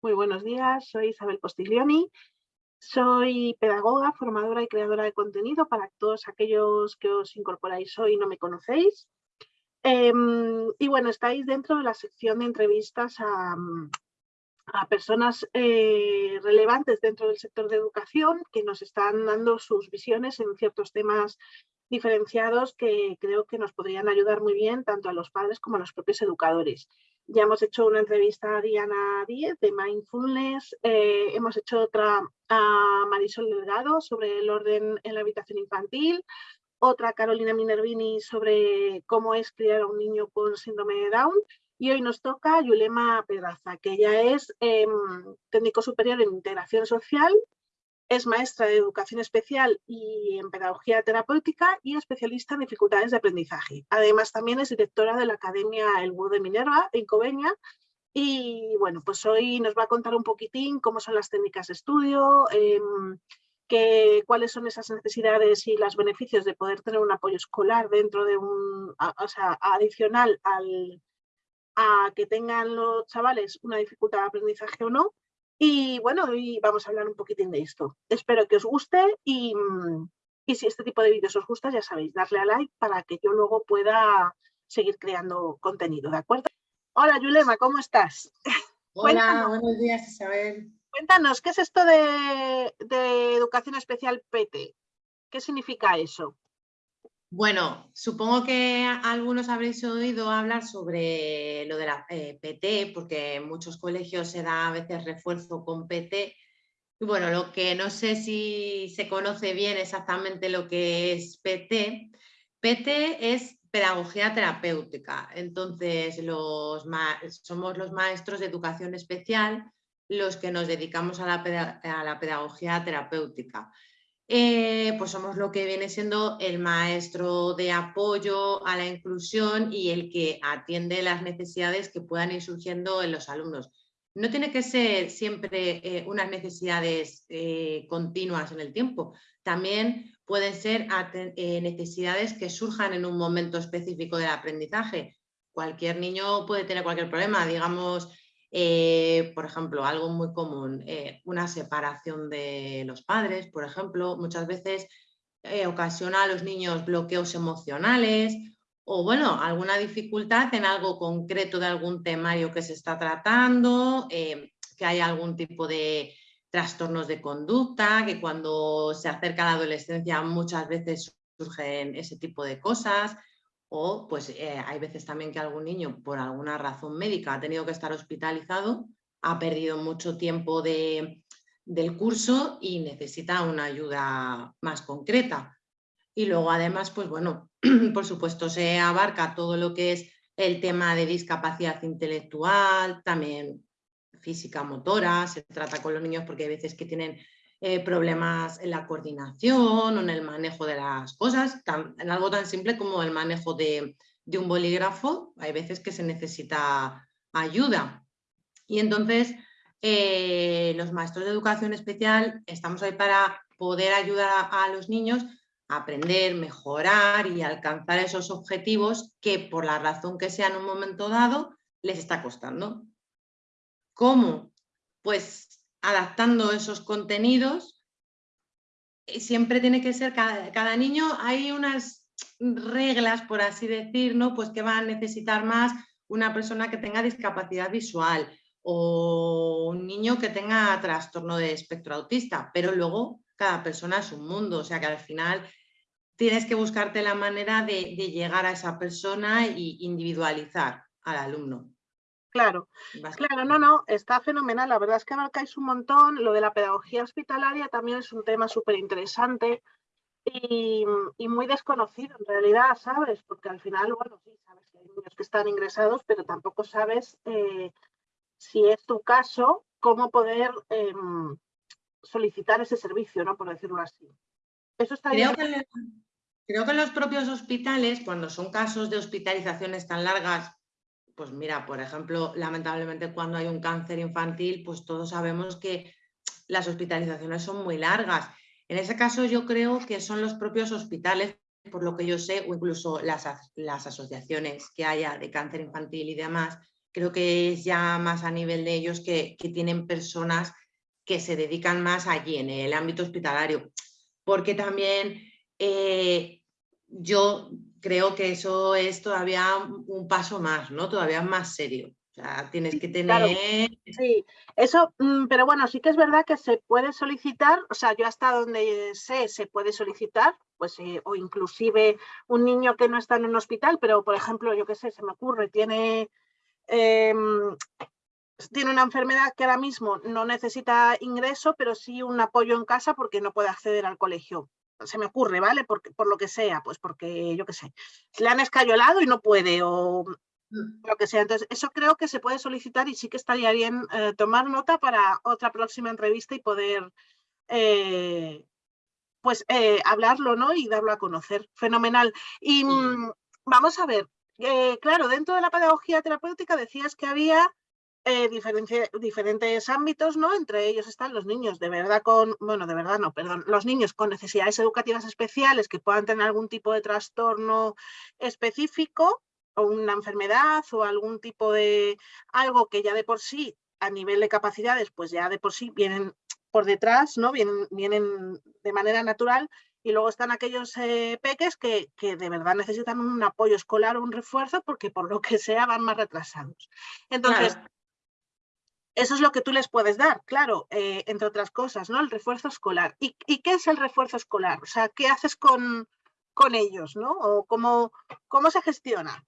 Muy buenos días, soy Isabel Postiglioni, soy pedagoga, formadora y creadora de contenido para todos aquellos que os incorporáis hoy y no me conocéis. Em, y bueno, estáis dentro de la sección de entrevistas a, personas eh, relevantes dentro del sector de educación que nos están dando sus visiones en ciertos temas diferenciados que creo que nos podrían ayudar muy bien tanto a los padres como a los propios educadores. Ya hemos hecho una entrevista a Diana Díez de Mindfulness, eh, hemos hecho otra a Marisol Delgado sobre el orden en la habitación infantil, otra Carolina Minervini sobre cómo es criar a un niño con síndrome de Down y hoy nos toca Yulema Pedraza, que ella es em, técnico superior en integración social es maestra de educación especial y en pedagogía terapéutica y especialista en dificultades de aprendizaje. Además, también es directora de la Academia El Búho de Minerva en Coveña. Y bueno, pues hoy nos va a contar un poquitín cómo son las técnicas de estudio, em, cuáles son esas necesidades y los beneficios de poder tener un apoyo escolar dentro de un, o sea, adicional al, a que tengan los chavales una dificultad de aprendizaje o no y bueno, hoy vamos a hablar un poquitín de esto. Espero que os guste y, si este tipo de vídeos os gusta, ya sabéis, darle a like para que yo luego pueda seguir creando contenido, ¿de acuerdo? Hola Yulema, ¿cómo estás? Hola, buenos días Isabel. Cuéntanos, ¿qué es esto de, de educación especial PT? ¿Qué significa eso? Bueno, supongo que algunos habréis oído hablar sobre lo de la eh, PT, porque en muchos colegios se da a veces refuerzo con PT. Y bueno, lo que no sé si se conoce bien exactamente lo que es PT. PT es pedagogía terapéutica. Entonces, somos los maestros de educación especial los que nos dedicamos a la pedagogía terapéutica. Eh, pues somos lo que viene siendo el maestro de apoyo a la inclusión y el que atiende las necesidades que puedan ir surgiendo en los alumnos. No tiene que ser siempre eh, unas necesidades eh, continuas en el tiempo, también pueden ser necesidades que surjan en un momento específico del aprendizaje. Cualquier niño puede tener cualquier problema, digamos, eh, por ejemplo, algo muy común, eh, una separación de los padres, por ejemplo, muchas veces eh, ocasiona a los niños bloqueos emocionales o bueno, alguna dificultad en algo concreto de algún temario que se está tratando, que hay algún tipo de trastornos de conducta, que cuando se acerca la adolescencia muchas veces surgen ese tipo de cosas, o pues eh, hay veces también que algún niño por alguna razón médica ha tenido que estar hospitalizado, ha perdido mucho tiempo de, del curso y necesita una ayuda más concreta. Y luego además, pues bueno, por supuesto se abarca todo lo que es el tema de discapacidad intelectual, también física motora, se trata con los niños porque hay veces que tienen eh, problemas en la coordinación o en el manejo de las cosas, en algo tan simple como el manejo de, un bolígrafo, hay veces que se necesita ayuda. Y entonces eh, los maestros de educación especial estamos ahí para poder ayudar a, los niños a aprender, mejorar y alcanzar esos objetivos que por la razón que sea en un momento dado les está costando. ¿Cómo? Pues adaptando esos contenidos. Siempre tiene que ser, cada, niño, hay unas reglas, por así decir, ¿no? pues que va a necesitar más una persona que tenga discapacidad visual o un niño que tenga trastorno de espectro autista, pero luego cada persona es un mundo, o sea que al final tienes que buscarte la manera de, de llegar a esa persona e individualizar al alumno. Claro, claro, no, no, está fenomenal. La verdad es que abarcáis un montón. Lo de la pedagogía hospitalaria también es un tema súper interesante y, muy desconocido en realidad, ¿sabes? Porque al final, bueno, sí, sabes que hay niños que están ingresados, pero tampoco sabes eh, si es tu caso, cómo poder em, solicitar ese servicio, ¿no? Por decirlo así. Eso está creo Que, creo que en los propios hospitales, cuando son casos de hospitalizaciones tan largas pues mira, por ejemplo, lamentablemente cuando hay un cáncer infantil, pues todos sabemos que las hospitalizaciones son muy largas. En ese caso yo creo que son los propios hospitales, por lo que yo sé, o incluso las, las asociaciones que haya de cáncer infantil y demás, creo que es ya más a nivel de ellos que, tienen personas que se dedican más allí en el ámbito hospitalario, porque también eh, yo creo que eso es todavía un paso más, ¿no? Todavía más serio. O sea, tienes que tener... sí, eso, mm, pero bueno, sí que es verdad que se puede solicitar, o sea, yo hasta donde sé, se puede solicitar, pues, eh, o inclusive un niño que no está en un hospital, pero por ejemplo, yo qué sé, se me ocurre, tiene, em, tiene una enfermedad que ahora mismo no necesita ingreso, pero sí un apoyo en casa porque no puede acceder al colegio se me ocurre, ¿vale? Por, por lo que sea, pues porque, yo qué sé, le han escayolado y no puede o mm. lo que sea. Entonces, eso creo que se puede solicitar y sí que estaría bien eh, tomar nota para otra próxima entrevista y poder, eh, pues, eh, hablarlo, ¿no? Y darlo a conocer. Fenomenal. Y mm, vamos a ver, claro, dentro de la pedagogía terapéutica decías que había eh, diferentes ámbitos, ¿no? Entre ellos están los niños de verdad con, bueno, de verdad no, perdón, los niños con necesidades educativas especiales que puedan tener algún tipo de trastorno específico o una enfermedad o algún tipo de algo que ya de por sí a nivel de capacidades, pues ya de por sí vienen por detrás, ¿no? Vienen, vienen de manera natural y luego están aquellos eh, peques que, que, de verdad necesitan un apoyo escolar o un refuerzo porque por lo que sea van más retrasados. Entonces, eso es lo que tú les puedes dar, claro, eh, entre otras cosas, ¿no? El refuerzo escolar. ¿Y, qué es el refuerzo escolar? O sea, ¿qué haces con, con ellos, ¿no? ¿O cómo, cómo se gestiona?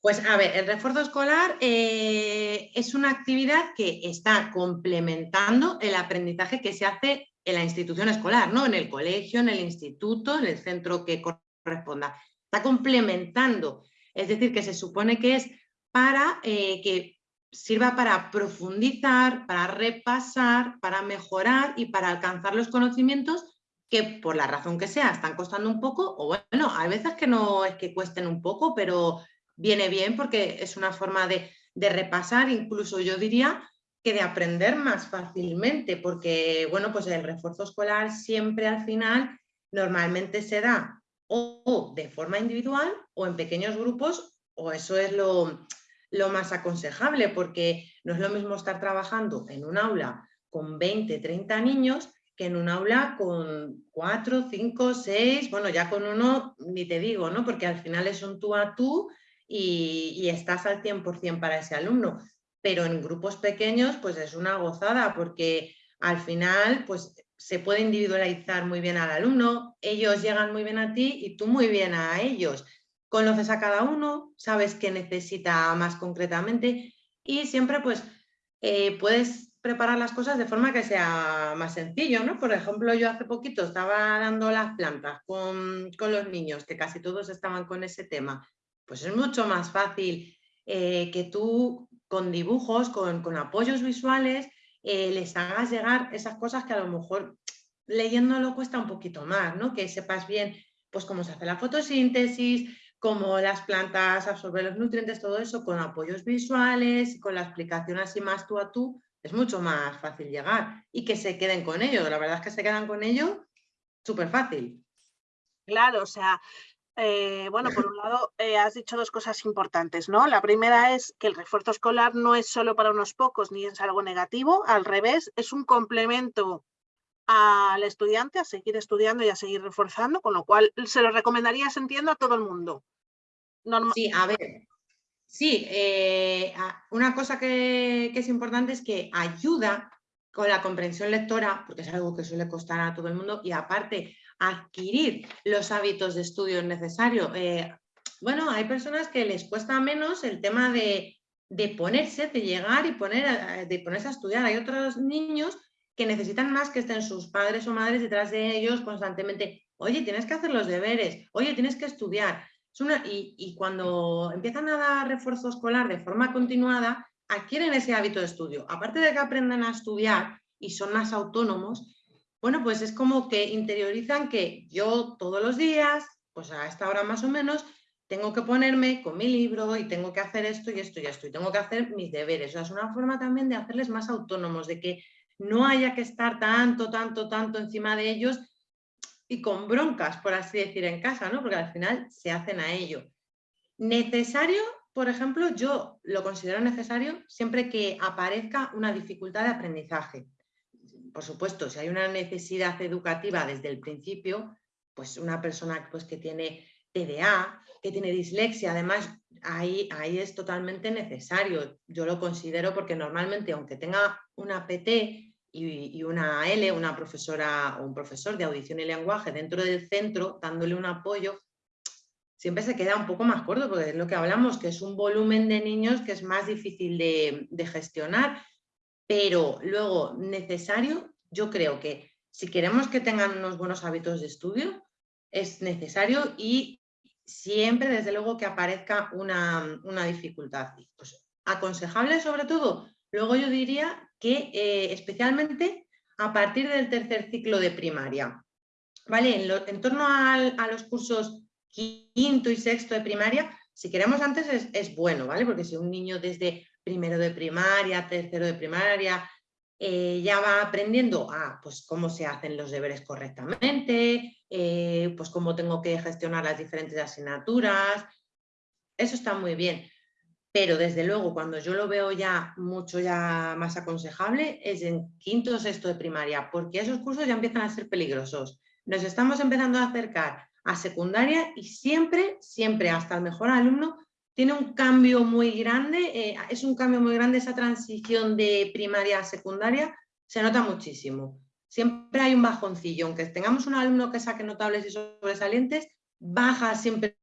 Pues a ver, el refuerzo escolar eh, es una actividad que está complementando el aprendizaje que se hace en la institución escolar, ¿no? En el colegio, en el instituto, en el centro que corresponda. Está complementando, es decir, que se supone que es para eh, que sirva para profundizar, para repasar, para mejorar y para alcanzar los conocimientos que por la razón que sea están costando un poco, o bueno, hay veces que no es que cuesten un poco, pero viene bien porque es una forma de, repasar, incluso yo diría que de aprender más fácilmente, porque bueno, pues el refuerzo escolar siempre al final normalmente se da o de forma individual o en pequeños grupos, o eso es lo, lo más aconsejable, porque no es lo mismo estar trabajando en un aula con 20, 30 niños que en un aula con 4, 5, 6, bueno, ya con uno ni te digo, ¿no? Porque al final es un tú a tú y, estás al 100% para ese alumno. Pero en grupos pequeños, pues es una gozada, porque al final, pues se puede individualizar muy bien al alumno, ellos llegan muy bien a ti y tú muy bien a ellos conoces a cada uno, sabes qué necesita más concretamente y siempre pues eh, puedes preparar las cosas de forma que sea más sencillo, ¿no? Por ejemplo, yo hace poquito estaba dando las plantas con, los niños, que casi todos estaban con ese tema. Pues es mucho más fácil eh, que tú con dibujos, con, apoyos visuales, eh, les hagas llegar esas cosas que a lo mejor leyéndolo cuesta un poquito más, ¿no? Que sepas bien pues cómo se hace la fotosíntesis, como las plantas absorben los nutrientes, todo eso con apoyos visuales, con la explicación así más tú a tú, es mucho más fácil llegar y que se queden con ello. La verdad es que se quedan con ello súper fácil. Claro, o sea, eh, bueno, por un lado eh, has dicho dos cosas importantes, ¿no? La primera es que el refuerzo escolar no es solo para unos pocos ni es algo negativo, al revés, es un complemento al estudiante a seguir estudiando y a seguir reforzando, con lo cual se lo recomendaría, se entiendo, a todo el mundo. sí, a ver, sí, eh, una cosa que, es importante es que ayuda con la comprensión lectora, porque es algo que suele costar a todo el mundo, y aparte adquirir los hábitos de estudio necesarios. Eh, bueno, hay personas que les cuesta menos el tema de, de ponerse, de llegar y poner, de ponerse a estudiar. Hay otros niños que necesitan más que estén sus padres o madres detrás de ellos constantemente. Oye, tienes que hacer los deberes, oye, tienes que estudiar. y, cuando empiezan a dar refuerzo escolar de forma continuada, adquieren ese hábito de estudio. Aparte de que aprenden a estudiar y son más autónomos, bueno, pues es como que interiorizan que yo todos los días, pues a esta hora más o menos, tengo que ponerme con mi libro y tengo que hacer esto y esto y esto y tengo que hacer mis deberes. O sea, es una forma también de hacerles más autónomos, de que no haya que estar tanto, tanto, tanto encima de ellos y con broncas, por así decir, en casa, ¿no? Porque al final se hacen a ello. Necesario, por ejemplo, yo lo considero necesario siempre que aparezca una dificultad de aprendizaje. Por supuesto, si hay una necesidad educativa desde el principio, pues una persona pues, que tiene TDA, que tiene dislexia, además ahí, ahí es totalmente necesario. Yo lo considero porque normalmente aunque tenga una PT y, una L, una profesora o un profesor de audición y lenguaje dentro del centro, dándole un apoyo, siempre se queda un poco más corto, porque es lo que hablamos, que es un volumen de niños que es más difícil de, de gestionar, pero luego necesario, yo creo que si queremos que tengan unos buenos hábitos de estudio, es necesario y siempre, desde luego, que aparezca una, dificultad. Pues, aconsejable sobre todo, luego yo diría que eh, especialmente a partir del tercer ciclo de primaria. ¿Vale? En, torno a los cursos quinto y sexto de primaria, si queremos antes es, bueno, ¿vale? Porque si un niño desde primero de primaria, tercero de primaria, eh, ya va aprendiendo a pues, cómo se hacen los deberes correctamente, eh, pues cómo tengo que gestionar las diferentes asignaturas. Eso está muy bien. Pero desde luego, cuando yo lo veo ya mucho ya más aconsejable, es en quinto o sexto de primaria, porque esos cursos ya empiezan a ser peligrosos. Nos estamos empezando a acercar a secundaria y siempre, siempre hasta el mejor alumno tiene un cambio muy grande, eh, es un cambio muy grande esa transición de primaria a secundaria, se nota muchísimo. Siempre hay un bajoncillo, aunque tengamos un alumno que saque notables y sobresalientes, baja siempre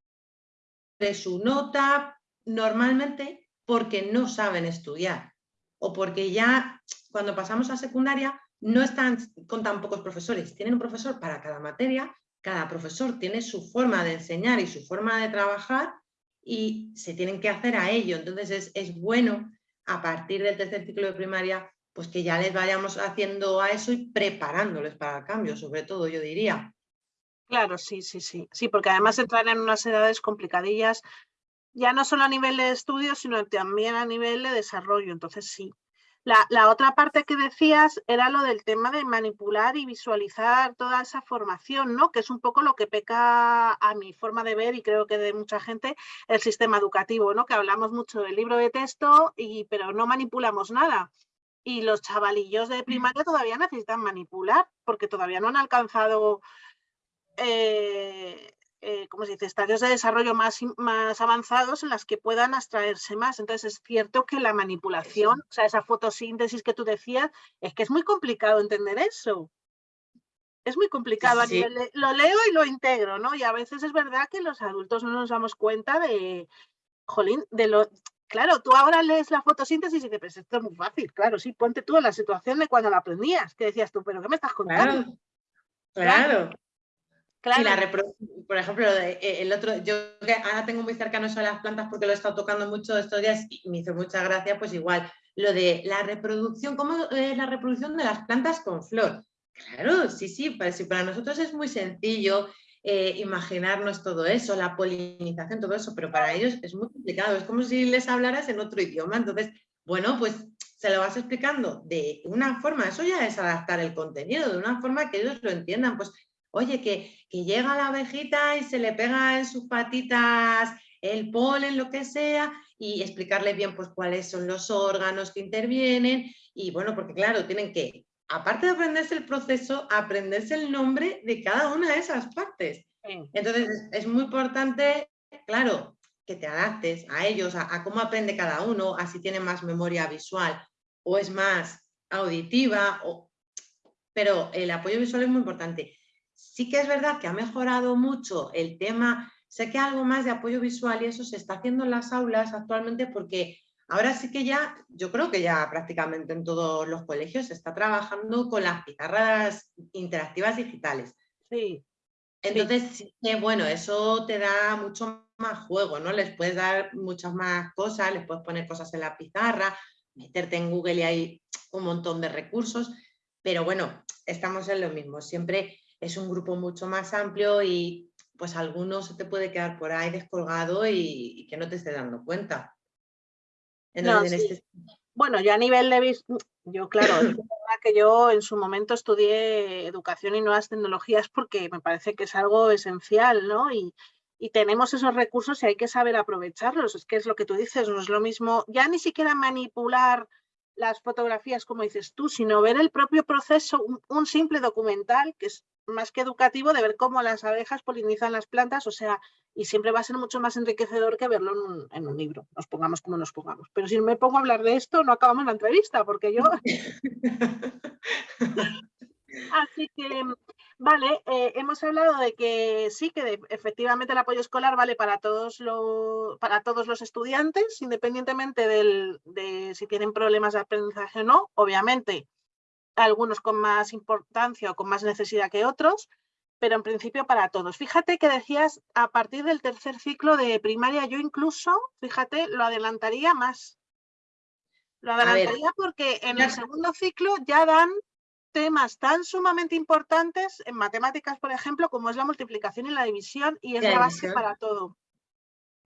su nota, normalmente porque no saben estudiar o porque ya cuando pasamos a secundaria no están con tan pocos profesores, tienen un profesor para cada materia, cada profesor tiene su forma de enseñar y su forma de trabajar y se tienen que hacer a ello. Entonces es, bueno a partir del tercer ciclo de primaria pues que ya les vayamos haciendo a eso y preparándoles para el cambio, sobre todo yo diría. Claro, sí, sí, sí. Sí, porque además entrar en unas edades complicadillas, ya no solo a nivel de estudio, sino también a nivel de desarrollo. Entonces sí, la, otra parte que decías era lo del tema de manipular y visualizar toda esa formación, ¿no? que es un poco lo que peca a mi forma de ver y creo que de mucha gente el sistema educativo, ¿no? que hablamos mucho del libro de texto, y, pero no manipulamos nada. Y los chavalillos de primaria todavía necesitan manipular porque todavía no han alcanzado eh, eh, como se dice, estadios de desarrollo más, más avanzados en las que puedan abstraerse más. Entonces es cierto que la manipulación, o sea, esa fotosíntesis que tú decías, es que es muy complicado entender eso. Es muy complicado, lo leo y lo integro, ¿no? Y a veces es verdad que los adultos no nos damos cuenta de, jolín, de lo... Claro, tú ahora lees la fotosíntesis y dices, esto es muy fácil, claro, sí, ponte tú en la situación de cuando la aprendías, que decías tú, pero ¿qué me estás contando? claro. Y la por ejemplo, eh, el otro, yo ahora tengo muy cercano eso a las plantas porque lo he estado tocando mucho estos días y me hizo mucha gracia, pues igual, lo de la reproducción, ¿cómo es la reproducción de las plantas con flor? Claro, sí, sí, pues, para nosotros es muy sencillo eh, imaginarnos todo eso, la polinización, todo eso, pero para ellos es muy complicado, es como si les hablaras en otro idioma, entonces, bueno, pues se lo vas explicando de una forma, eso ya es adaptar el contenido, de una forma que ellos lo entiendan, pues Oye, que, llega la abejita y se le pega en sus patitas el polen, lo que sea, y explicarle bien pues cuáles son los órganos que intervienen. Y bueno, porque claro, tienen que, aparte de aprenderse el proceso, aprenderse el nombre de cada una de esas partes. Entonces es, muy importante, claro, que te adaptes a ellos, a, cómo aprende cada uno, a si tiene más memoria visual o es más auditiva, o... pero el apoyo visual es muy importante. Sí que es verdad que ha mejorado mucho el tema, sé que algo más de apoyo visual y eso se está haciendo en las aulas actualmente porque ahora sí que ya, yo creo que ya prácticamente en todos los colegios se está trabajando con las pizarras interactivas digitales. Sí. Entonces, bueno, eso te da mucho más juego, ¿no? Les puedes dar muchas más cosas, les puedes poner cosas en la pizarra, meterte en Google y hay un montón de recursos, pero bueno, estamos en lo mismo, siempre es un grupo mucho más amplio y pues algunos se te puede quedar por ahí descolgado y, que no te estés dando cuenta. Este bueno, yo a nivel de... Yo, claro, es verdad que yo en su momento estudié educación y nuevas tecnologías porque me parece que es algo esencial, ¿no? Y, y tenemos esos recursos y hay que saber aprovecharlos. Es que es lo que tú dices, no es lo mismo, ya ni siquiera manipular las fotografías como dices tú, sino ver el propio proceso, un, simple documental que es más que educativo de ver cómo las abejas polinizan las plantas, o sea, y siempre va a ser mucho más enriquecedor que verlo en un, en un libro, nos pongamos como nos pongamos. Pero si me pongo a hablar de esto, no acabamos la entrevista, porque yo... Así que Vale, eh, hemos hablado de que sí, que efectivamente el apoyo escolar vale para todos, para todos los estudiantes, independientemente de si tienen problemas de aprendizaje o no. Obviamente, algunos con más importancia o con más necesidad que otros, pero en principio para todos. Fíjate que decías a partir del tercer ciclo de primaria, yo incluso, fíjate, lo adelantaría más. Lo adelantaría porque en el segundo ciclo ya dan temas tan sumamente importantes en matemáticas, por ejemplo, como es la multiplicación y la división, y es la, base para todo.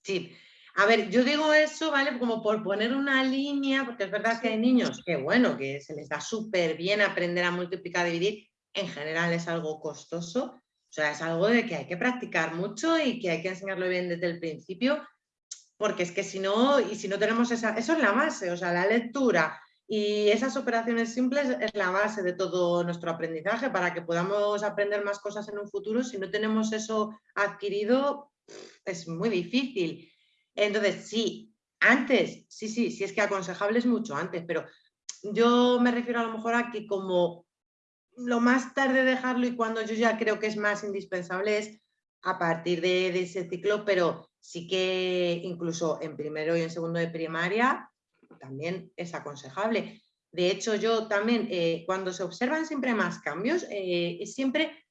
Sí, a ver, yo digo eso, ¿vale? Como por poner una línea, porque es verdad que hay niños que, bueno, que se les da súper bien aprender a multiplicar y dividir, en general es algo costoso, o sea, es algo de que hay que practicar mucho y que hay que enseñarlo bien desde el principio, porque es que si no, y si no tenemos esa, eso es la base, o sea, la lectura, y esas operaciones simples es la base de todo nuestro aprendizaje para que podamos aprender más cosas en un futuro. Si no tenemos eso adquirido, es muy difícil. Entonces, sí, antes, sí, sí, sí es que aconsejable es mucho antes, pero yo me refiero a lo mejor a que como lo más tarde dejarlo y cuando yo ya creo que es más indispensable es a partir de, de ese ciclo, pero sí que incluso en primero y en segundo de primaria también es aconsejable. De hecho, yo también, eh, cuando se observan siempre más cambios, eh, siempre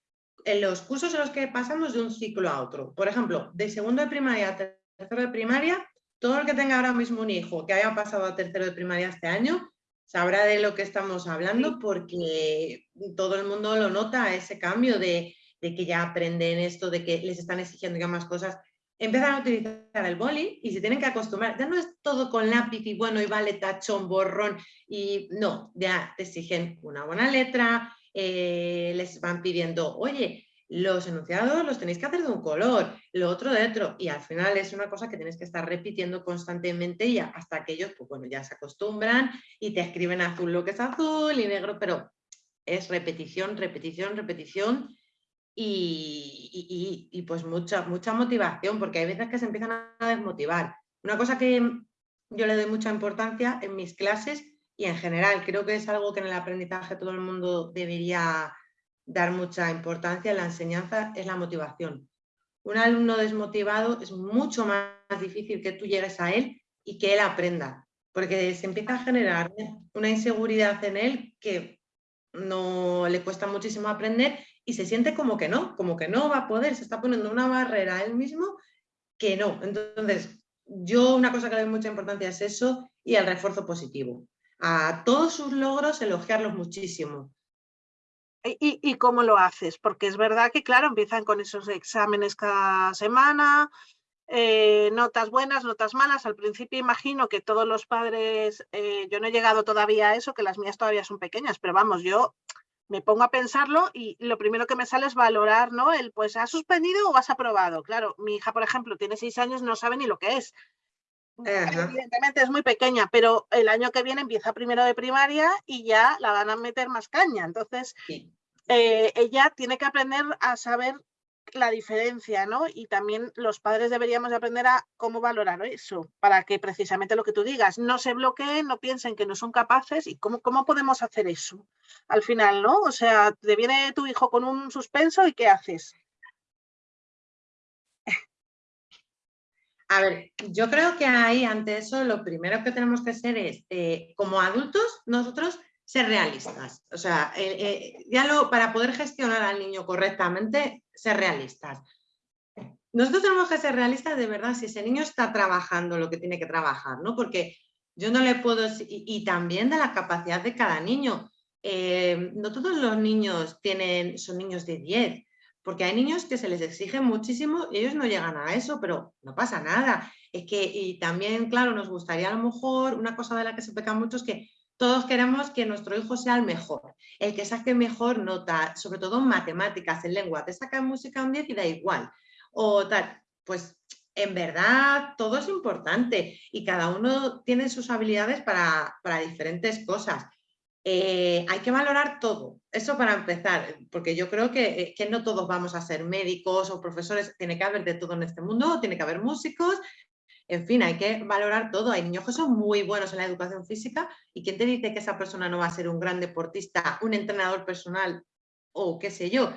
en los cursos en los que pasamos de un ciclo a otro. Por ejemplo, de segundo de primaria a tercero de primaria, todo el que tenga ahora mismo un hijo que haya pasado a tercero de primaria este año, sabrá de lo que estamos hablando porque todo el mundo lo nota, ese cambio de, de que ya aprenden esto, de que les están exigiendo ya más cosas empiezan a utilizar el boli y se tienen que acostumbrar. Ya no es todo con lápiz y bueno, y vale tachón, borrón, y no, ya te exigen una buena letra, eh, les van pidiendo, oye, los enunciados los tenéis que hacer de un color, lo otro de otro, y al final es una cosa que tienes que estar repitiendo constantemente y hasta que ellos, pues bueno, ya se acostumbran y te escriben azul lo que es azul y negro, pero es repetición, repetición, repetición y, pues mucha, mucha motivación, porque hay veces que se empiezan a desmotivar. Una cosa que yo le doy mucha importancia en mis clases y en general creo que es algo que en el aprendizaje todo el mundo debería dar mucha importancia en la enseñanza, es la motivación. Un alumno desmotivado es mucho más difícil que tú llegues a él y que él aprenda, porque se empieza a generar una inseguridad en él que no le cuesta muchísimo aprender y se siente como que no, como que no va a poder, se está poniendo una barrera a él mismo que no. Entonces, yo una cosa que le doy mucha importancia es eso y el refuerzo positivo. A todos sus logros elogiarlos muchísimo. ¿Y, y cómo lo haces? Porque es verdad que, claro, empiezan con esos exámenes cada semana, eh, notas buenas, notas malas. Al principio imagino que todos los padres, eh, yo no he llegado todavía a eso, que las mías todavía son pequeñas, pero vamos, yo me pongo a pensarlo y lo primero que me sale es valorar, ¿no? El, pues, ¿has suspendido o has aprobado? Claro, mi hija, por ejemplo, tiene seis años, no sabe ni lo que es. Evidentemente es muy pequeña, pero el año que viene empieza primero de primaria y ya la van a meter más caña. Entonces, eh, ella tiene que aprender a saber la diferencia, ¿no? Y también los padres deberíamos aprender a cómo valorar eso, para que precisamente lo que tú digas, no se bloqueen, no piensen que no son capaces y cómo, cómo podemos hacer eso al final, ¿no? O sea, te viene tu hijo con un suspenso y ¿qué haces? A ver, yo creo que ahí ante eso lo primero que tenemos que hacer es, eh, como adultos, nosotros ser realistas. O sea, eh, eh, ya para poder gestionar al niño correctamente, ser realistas. Nosotros tenemos que ser realistas de verdad si ese niño está trabajando lo que tiene que trabajar, ¿no? Porque yo no le puedo... Y, también de la capacidad de cada niño. Eh, no todos los niños tienen, son niños de 10, porque hay niños que se les exige muchísimo y ellos no llegan a eso, pero no pasa nada. Es que, y también, claro, nos gustaría a lo mejor, una cosa de la que se peca mucho es que todos queremos que nuestro hijo sea el mejor, el que saque mejor nota, sobre todo en matemáticas, en lengua. Te saca música un 10 y da igual. O tal. pues en verdad todo es importante y cada uno tiene sus habilidades para, diferentes cosas. Eh, hay que valorar todo, eso para empezar, porque yo creo que, que, no todos vamos a ser médicos o profesores, tiene que haber de todo en este mundo, tiene que haber músicos, en fin, hay que valorar todo. Hay niños que son muy buenos en la educación física y ¿quién te dice que esa persona no va a ser un gran deportista, un entrenador personal o qué sé yo?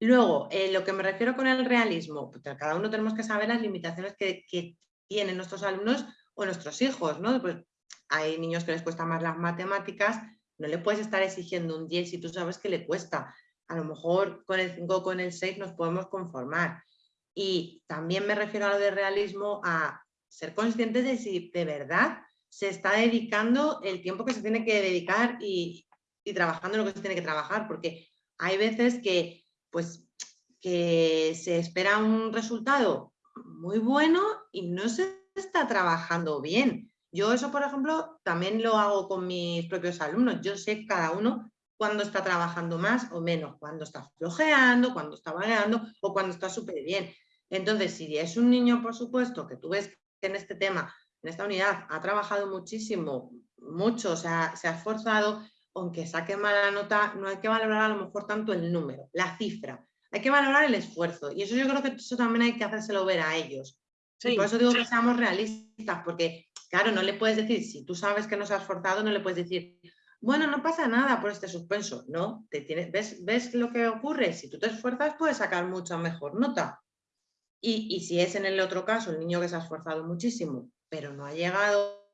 Luego, eh, lo que me refiero con el realismo, pues cada uno tenemos que saber las limitaciones que, tienen nuestros alumnos o nuestros hijos, ¿no? Pues hay niños que les cuesta más las matemáticas, no le puedes estar exigiendo un 10 si tú sabes que le cuesta. A lo mejor con el 5 o con el 6 nos podemos conformar. Y también me refiero a lo de realismo, a ser conscientes de si de verdad se está dedicando el tiempo que se tiene que dedicar y, trabajando lo que se tiene que trabajar, porque hay veces que pues que se espera un resultado muy bueno y no se está trabajando bien. Yo eso, por ejemplo, también lo hago con mis propios alumnos. Yo sé cada uno cuándo está trabajando más o menos, cuándo está flojeando, cuándo está vagueando o cuándo está súper bien. Entonces, si es un niño, por supuesto, que tú ves en este tema, en esta unidad, ha trabajado muchísimo, mucho, o sea, se ha esforzado, aunque saque mala nota, no hay que valorar a lo mejor tanto el número, la cifra, hay que valorar el esfuerzo y eso yo creo que eso también hay que hacérselo ver a ellos. por eso digo que seamos realistas, porque claro, no le puedes decir, si tú sabes que no se ha esforzado, no le puedes decir, bueno, no pasa nada por este suspenso, ¿no? Te tienes, ¿ves, ¿Ves lo que ocurre? Si tú te esfuerzas, puedes sacar mucha mejor nota. Y, si es en el otro caso el niño que se ha esforzado muchísimo, pero no ha llegado,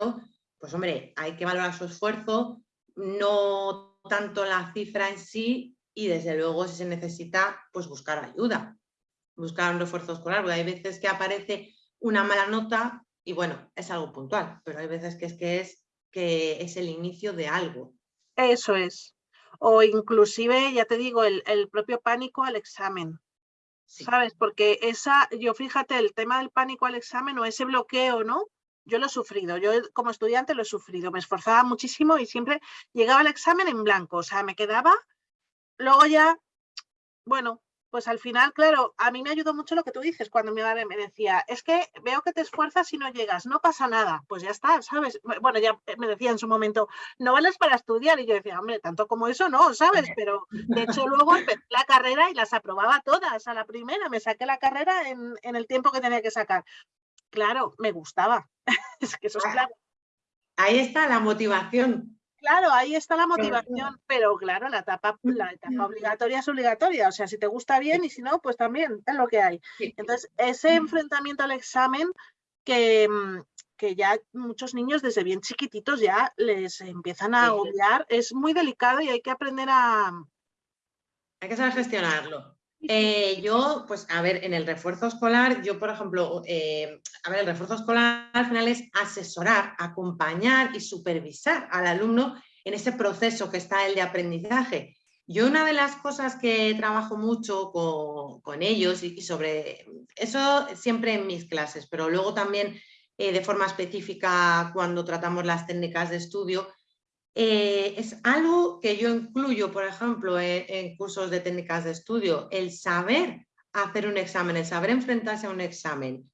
pues hombre, hay que valorar su esfuerzo, no tanto la cifra en sí y desde luego si se necesita, pues buscar ayuda, buscar un refuerzo escolar, porque hay veces que aparece una mala nota y bueno, es algo puntual, pero hay veces que es que es, que es el inicio de algo. Eso es. O inclusive, ya te digo, el, propio pánico al examen. ¿Sabes? Porque esa, yo fíjate, el tema del pánico al examen o ese bloqueo, ¿no? yo lo he sufrido, yo como estudiante lo he sufrido, me esforzaba muchísimo y siempre llegaba al examen en blanco, o sea, me quedaba, luego ya, bueno, pues al final, claro, a mí me ayudó mucho lo que tú dices cuando mi madre me decía, es que veo que te esfuerzas y no llegas, no pasa nada, pues ya está, ¿sabes? Bueno, ya me decía en su momento, no vales para estudiar y yo decía, hombre, tanto como eso no, ¿sabes? Pero de hecho luego empecé la carrera y las aprobaba todas a la primera, me saqué la carrera en, en el tiempo que tenía que sacar claro, me gustaba. es que eso es claro. Ahí está la motivación. Claro, ahí está la motivación, pero claro, la etapa, la etapa obligatoria es obligatoria, o sea, si te gusta bien y si no, pues también es lo que hay. Entonces, ese enfrentamiento al examen que, mm, que ya muchos niños desde bien chiquititos ya les empiezan a odiar, es muy delicado y hay que aprender a... Hay que saber gestionarlo. Eh, yo, pues a ver, en el refuerzo escolar, yo por ejemplo, eh, a ver, el refuerzo escolar al final es asesorar, acompañar y supervisar al alumno en ese proceso que está el de aprendizaje. Yo una de las cosas que trabajo mucho con, ellos y, sobre eso siempre en mis clases, pero luego también eh, de forma específica cuando tratamos las técnicas de estudio, eh, es algo que yo incluyo, por ejemplo, en, cursos de técnicas de estudio, el saber hacer un examen, el saber enfrentarse a un examen.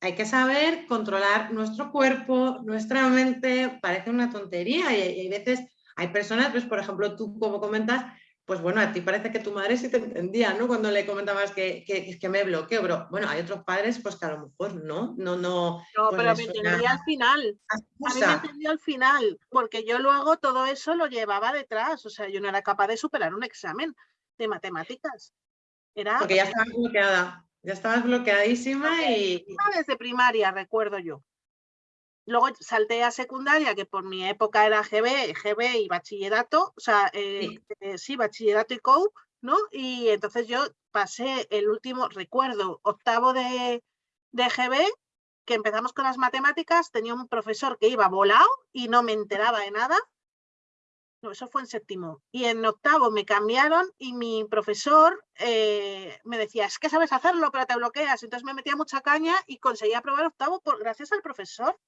Hay que saber controlar nuestro cuerpo, nuestra mente, parece una tontería y, y hay veces, hay personas, pues por ejemplo tú como comentas, pues bueno, a ti parece que tu madre sí te entendía, ¿no? Cuando le comentabas que, que, que me bloqueo, pero bueno, hay otros padres pues que a lo mejor no, no, no. No, pues pero me entendía al final. A mí me entendió al final, porque yo luego todo eso lo llevaba detrás, o sea, yo no era capaz de superar un examen de matemáticas. Era, porque ya estabas bloqueada, ya estabas bloqueadísima y... Desde primaria, recuerdo yo. Luego salté a secundaria, que por mi época era GB, GB y bachillerato, o sea, eh, eh, sí. bachillerato y COU, ¿no? Y entonces yo pasé el último, recuerdo, octavo de, de GB, que empezamos con las matemáticas, tenía un profesor que iba volado y no me enteraba de nada. No, eso fue en séptimo. Y en octavo me cambiaron y mi profesor eh, me decía, es que sabes hacerlo, pero te bloqueas. Entonces me metía mucha caña y conseguí aprobar octavo por, gracias al profesor.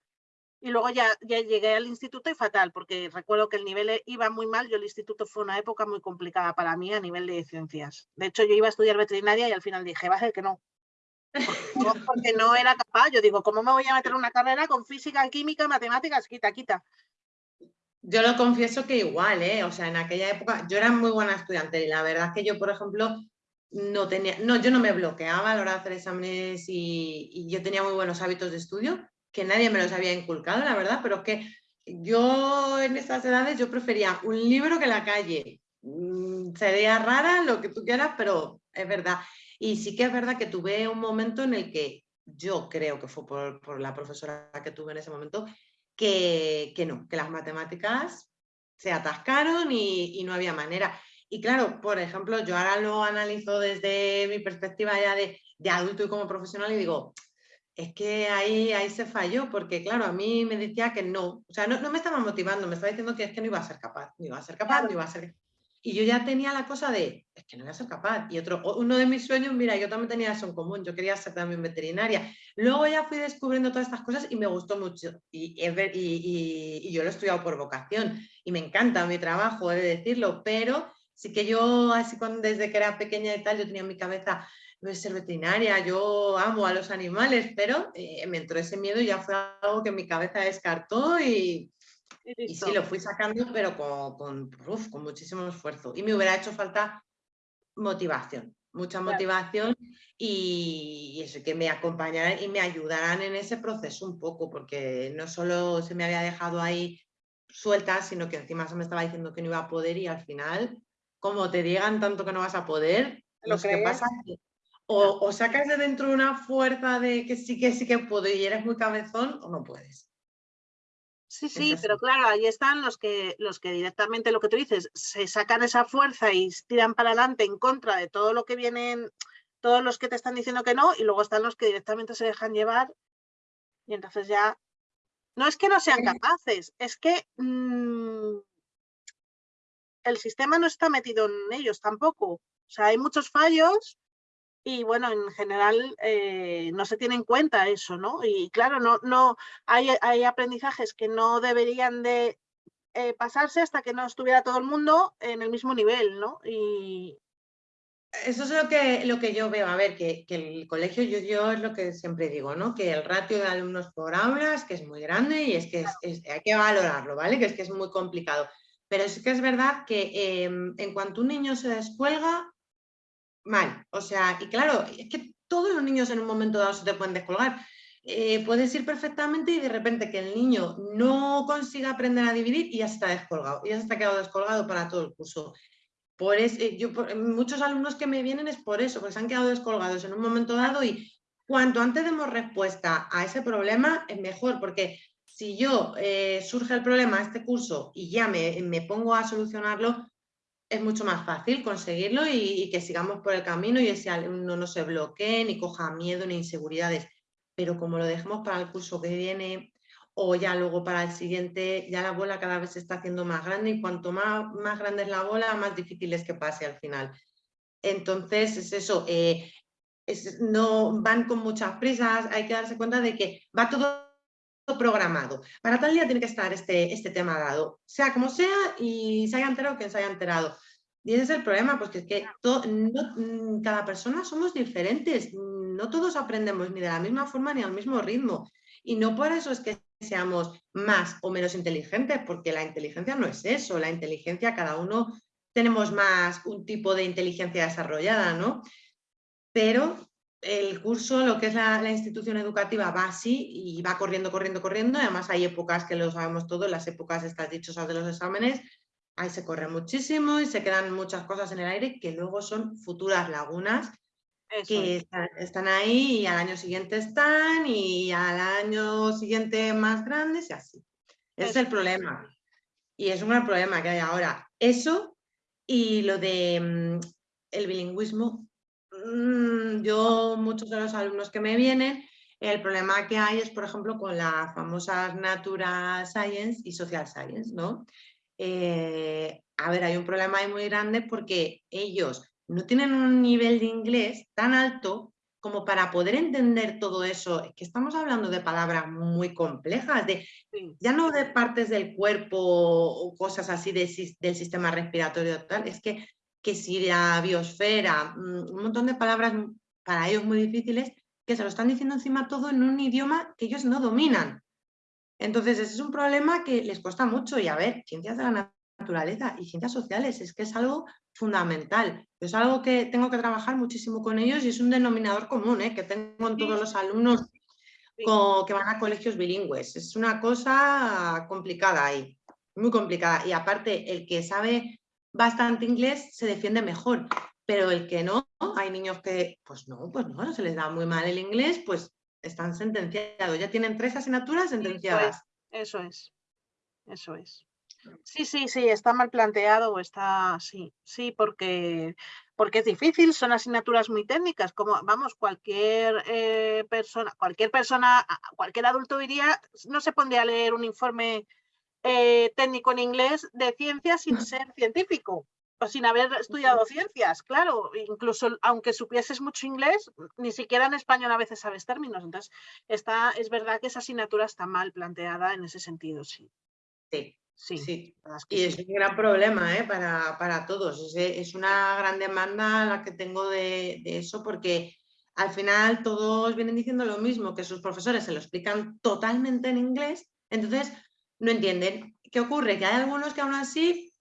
Y luego ya, ya llegué al instituto y fatal, porque recuerdo que el nivel e, iba muy mal. Yo el instituto fue una época muy complicada para mí a nivel de ciencias. De hecho, yo iba a estudiar veterinaria y al final dije, va a ser que no. porque no era capaz. Yo digo, ¿cómo me voy a meter en una carrera con física, química, matemáticas? Quita, quita. Yo lo confieso que igual, ¿eh? O sea, en aquella época yo era muy buena estudiante y la verdad es que yo, por ejemplo, no tenía, no, yo no me bloqueaba a la hora de hacer exámenes y, yo tenía muy buenos hábitos de estudio, que nadie me los había inculcado, la verdad, pero es que yo en estas edades yo prefería un libro que la calle. Mm, sería rara lo que tú quieras, pero es verdad. Y sí que es verdad que tuve un momento en el que yo creo que fue por, la profesora que tuve en ese momento, que, no, que las matemáticas se atascaron y, no había manera. Y claro, por ejemplo, yo ahora lo analizo desde mi perspectiva ya de, adulto y como profesional y digo, es que ahí, ahí se falló, porque claro, a mí me decía que no, o sea, no, no me estaba motivando, me estaba diciendo que es que no iba a ser capaz, no iba a ser capaz, no iba a ser y yo ya tenía la cosa de, es que no voy a ser capaz. Y otro, uno de mis sueños, mira, yo también tenía eso en común, yo quería ser también veterinaria. Luego ya fui descubriendo todas estas cosas y me gustó mucho. Y, y, y, yo lo he estudiado por vocación y me encanta mi trabajo, he de decirlo, pero sí que yo, así cuando, desde que era pequeña y tal, yo tenía en mi cabeza, no es ser veterinaria, yo amo a los animales, pero eh, me entró ese miedo y ya fue algo que mi cabeza descartó y, y sí, lo fui sacando, pero con, con, muchísimo esfuerzo. Y me hubiera hecho falta motivación, mucha motivación y, eso, que me acompañaran y me ayudaran en ese proceso un poco, porque no solo se me había dejado ahí suelta, sino que encima se me estaba diciendo que no iba a poder y al final, como te digan tanto que no vas a poder, lo que pasa o, o sacas de dentro una fuerza de que sí que sí que puedo y eres muy cabezón o no puedes. Sí, sí, pero claro, ahí están los que, los que directamente, lo que tú dices, se sacan esa fuerza y tiran para adelante en contra de todo lo que vienen, todos los que te están diciendo que no, y luego están los que directamente se dejan llevar y entonces ya... No es que no sean capaces, es que mm, el sistema no está metido en ellos tampoco. O sea, hay muchos fallos y bueno, en general eh, no se tiene en cuenta eso, ¿no? Y claro, no, no hay, hay aprendizajes que no deberían de eh, pasarse hasta que no estuviera todo el mundo en el mismo nivel, ¿no? Y... Eso es lo que, lo que yo veo, a ver, que, que el colegio, yo, yo, es lo que siempre digo, ¿no? Que el ratio de alumnos por aulas, que es muy grande y es que hay que valorarlo, ¿vale? Que es que es muy complicado. Pero es que es verdad que em, en cuanto un niño se descuelga, mal. O sea, y claro, es que todos los niños en un momento dado se te pueden descolgar. Eh, puedes ir perfectamente y de repente que el niño no consiga aprender a dividir y ya está descolgado, ya se está quedado descolgado para todo el curso. Por eh, yo, muchos alumnos que me vienen es por eso, porque se han quedado descolgados en un momento dado y cuanto antes demos respuesta a ese problema es mejor, porque si yo eh, surge el problema a este curso y ya me, me pongo a solucionarlo, es mucho más fácil conseguirlo y, que sigamos por el camino y ese alumno no se bloquee, ni coja miedo, ni inseguridades. Pero como lo dejemos para el curso que viene o ya luego para el siguiente, ya la bola cada vez se está haciendo más grande y cuanto más, más grande es la bola, más difícil es que pase al final. Entonces, es eso, eh, no van con muchas prisas, hay que darse cuenta de que va todo programado. Para tal día tiene que estar este, este tema dado, sea como sea y se haya enterado quien se haya enterado. Y ese es el problema, pues que, que mm, cada persona somos diferentes, no todos aprendemos ni de la misma forma ni al mismo ritmo. Y no por eso es que seamos más o menos inteligentes, porque la inteligencia no es eso, la inteligencia cada uno tenemos más un tipo de inteligencia desarrollada, ¿no? Pero el curso, lo que es la, institución educativa va así y va corriendo, corriendo, corriendo. Además hay épocas que lo sabemos todos, las épocas estas dichosas de los exámenes, ahí se corre muchísimo y se quedan muchas cosas en el aire que luego son futuras lagunas que están, ahí y al año siguiente están y al año siguiente más grandes y así. Ese es el problema. Y es un gran problema que hay ahora. Eso y lo de mm, el bilingüismo yo, muchos de los alumnos que me vienen, el problema que hay es, por ejemplo, con las famosas Natural Science y Social Science, ¿no? Eh, a ver, hay un problema ahí muy grande porque ellos no tienen un nivel de inglés tan alto como para poder entender todo eso, es que estamos hablando de palabras muy complejas, de, ya no de partes del cuerpo o cosas así del sistema respiratorio tal, es que que si la biosfera, mm, un montón de palabras para ellos muy difíciles, que se lo están diciendo encima todo en un idioma que ellos no dominan. Entonces, ese es un problema que les cuesta mucho. Y a ver, ciencias de la naturaleza y ciencias sociales, es que es algo fundamental. Es algo que tengo que trabajar muchísimo con ellos y es un denominador común ¿eh? que tengo en todos los alumnos que van a colegios bilingües. Es una cosa complicada ahí, muy complicada. Y aparte, el que sabe bastante inglés se defiende mejor, pero el que no, hay niños que, pues no, pues no, se les da muy mal el inglés, pues están sentenciados. Ya tienen tres asignaturas sentenciadas. Eso es, eso es. Sí, sí, sí, está mal planteado, está, sí, sí, porque, porque es difícil, son asignaturas muy técnicas, como, vamos, cualquier eh, persona, cualquier persona, cualquier adulto diría, no se pondría a leer un informe eh, técnico en inglés de ciencias sin ser científico o sin haber estudiado ciencias, claro, incluso aunque supieses mucho inglés, ni siquiera en español a veces sabes términos, entonces está, es verdad que esa asignatura está mal planteada en ese sentido, sí. Sí, Sí, y es un gran problema ¿eh? para, todos. Es, una gran demanda la que tengo de, eso porque al final todos vienen diciendo lo mismo, que sus profesores se lo explican totalmente en inglés, entonces no entienden. ¿Qué ocurre? Que hay algunos que aún así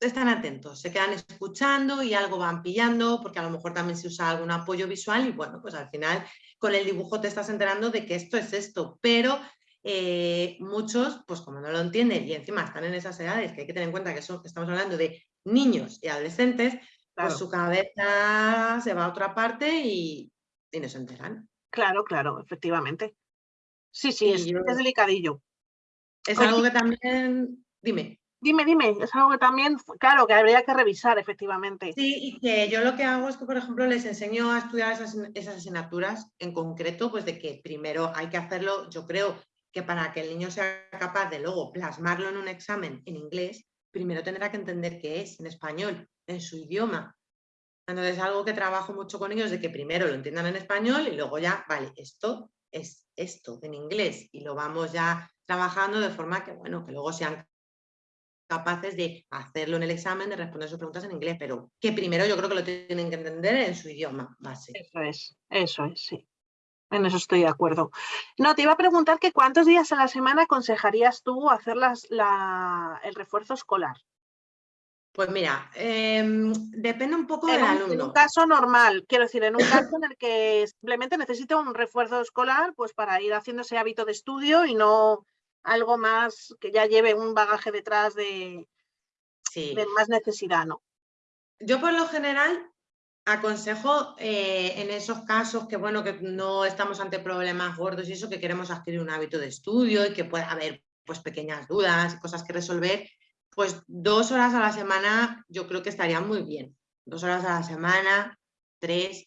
están atentos, se quedan escuchando y algo van pillando, porque a lo mejor también se usa algún apoyo visual y bueno, pues al final con el dibujo te estás enterando de que esto es esto, pero eh, muchos, pues como no lo entienden y encima están en esas edades, que hay que tener en cuenta que, estamos hablando de niños y adolescentes, pues su cabeza se va a otra parte y, no se enteran. Claro, claro, efectivamente. Sí, sí, es, delicadillo. Es algo que también, dime. Dime, dime, es algo que también, claro, que habría que revisar, efectivamente. Sí, y que yo lo que hago es que, por ejemplo, les enseño a estudiar esas, esas asignaturas en concreto, pues de que primero hay que hacerlo, yo creo, que para que el niño sea capaz de luego plasmarlo en un examen en inglés, primero tendrá que entender qué es en español, en su idioma. Entonces es algo que trabajo mucho con ellos, de que primero lo entiendan en español y luego ya, vale, esto es esto en inglés y lo vamos ya trabajando de forma que, bueno, que luego sean capaces de hacerlo en el examen, de responder sus preguntas en inglés, pero que primero yo creo que lo tienen que entender en su idioma base. Eso es, eso es, sí. En eso estoy de acuerdo. No, te iba a preguntar que cuántos días a la semana aconsejarías tú hacer el refuerzo escolar. Pues mira, em, depende un poco del alumno. En un caso normal, quiero decir, en un caso en el que simplemente necesito un refuerzo escolar pues para ir haciendo ese hábito de estudio y no algo más que ya lleve un bagaje detrás de, de más necesidad, ¿no? Yo por lo general aconsejo eh, en esos casos que, bueno, que no estamos ante problemas gordos y eso, que queremos adquirir un hábito de estudio y que pueda haber pues, pequeñas dudas y cosas que resolver, pues dos horas a la semana yo creo que estaría muy bien. Dos horas a la semana, tres.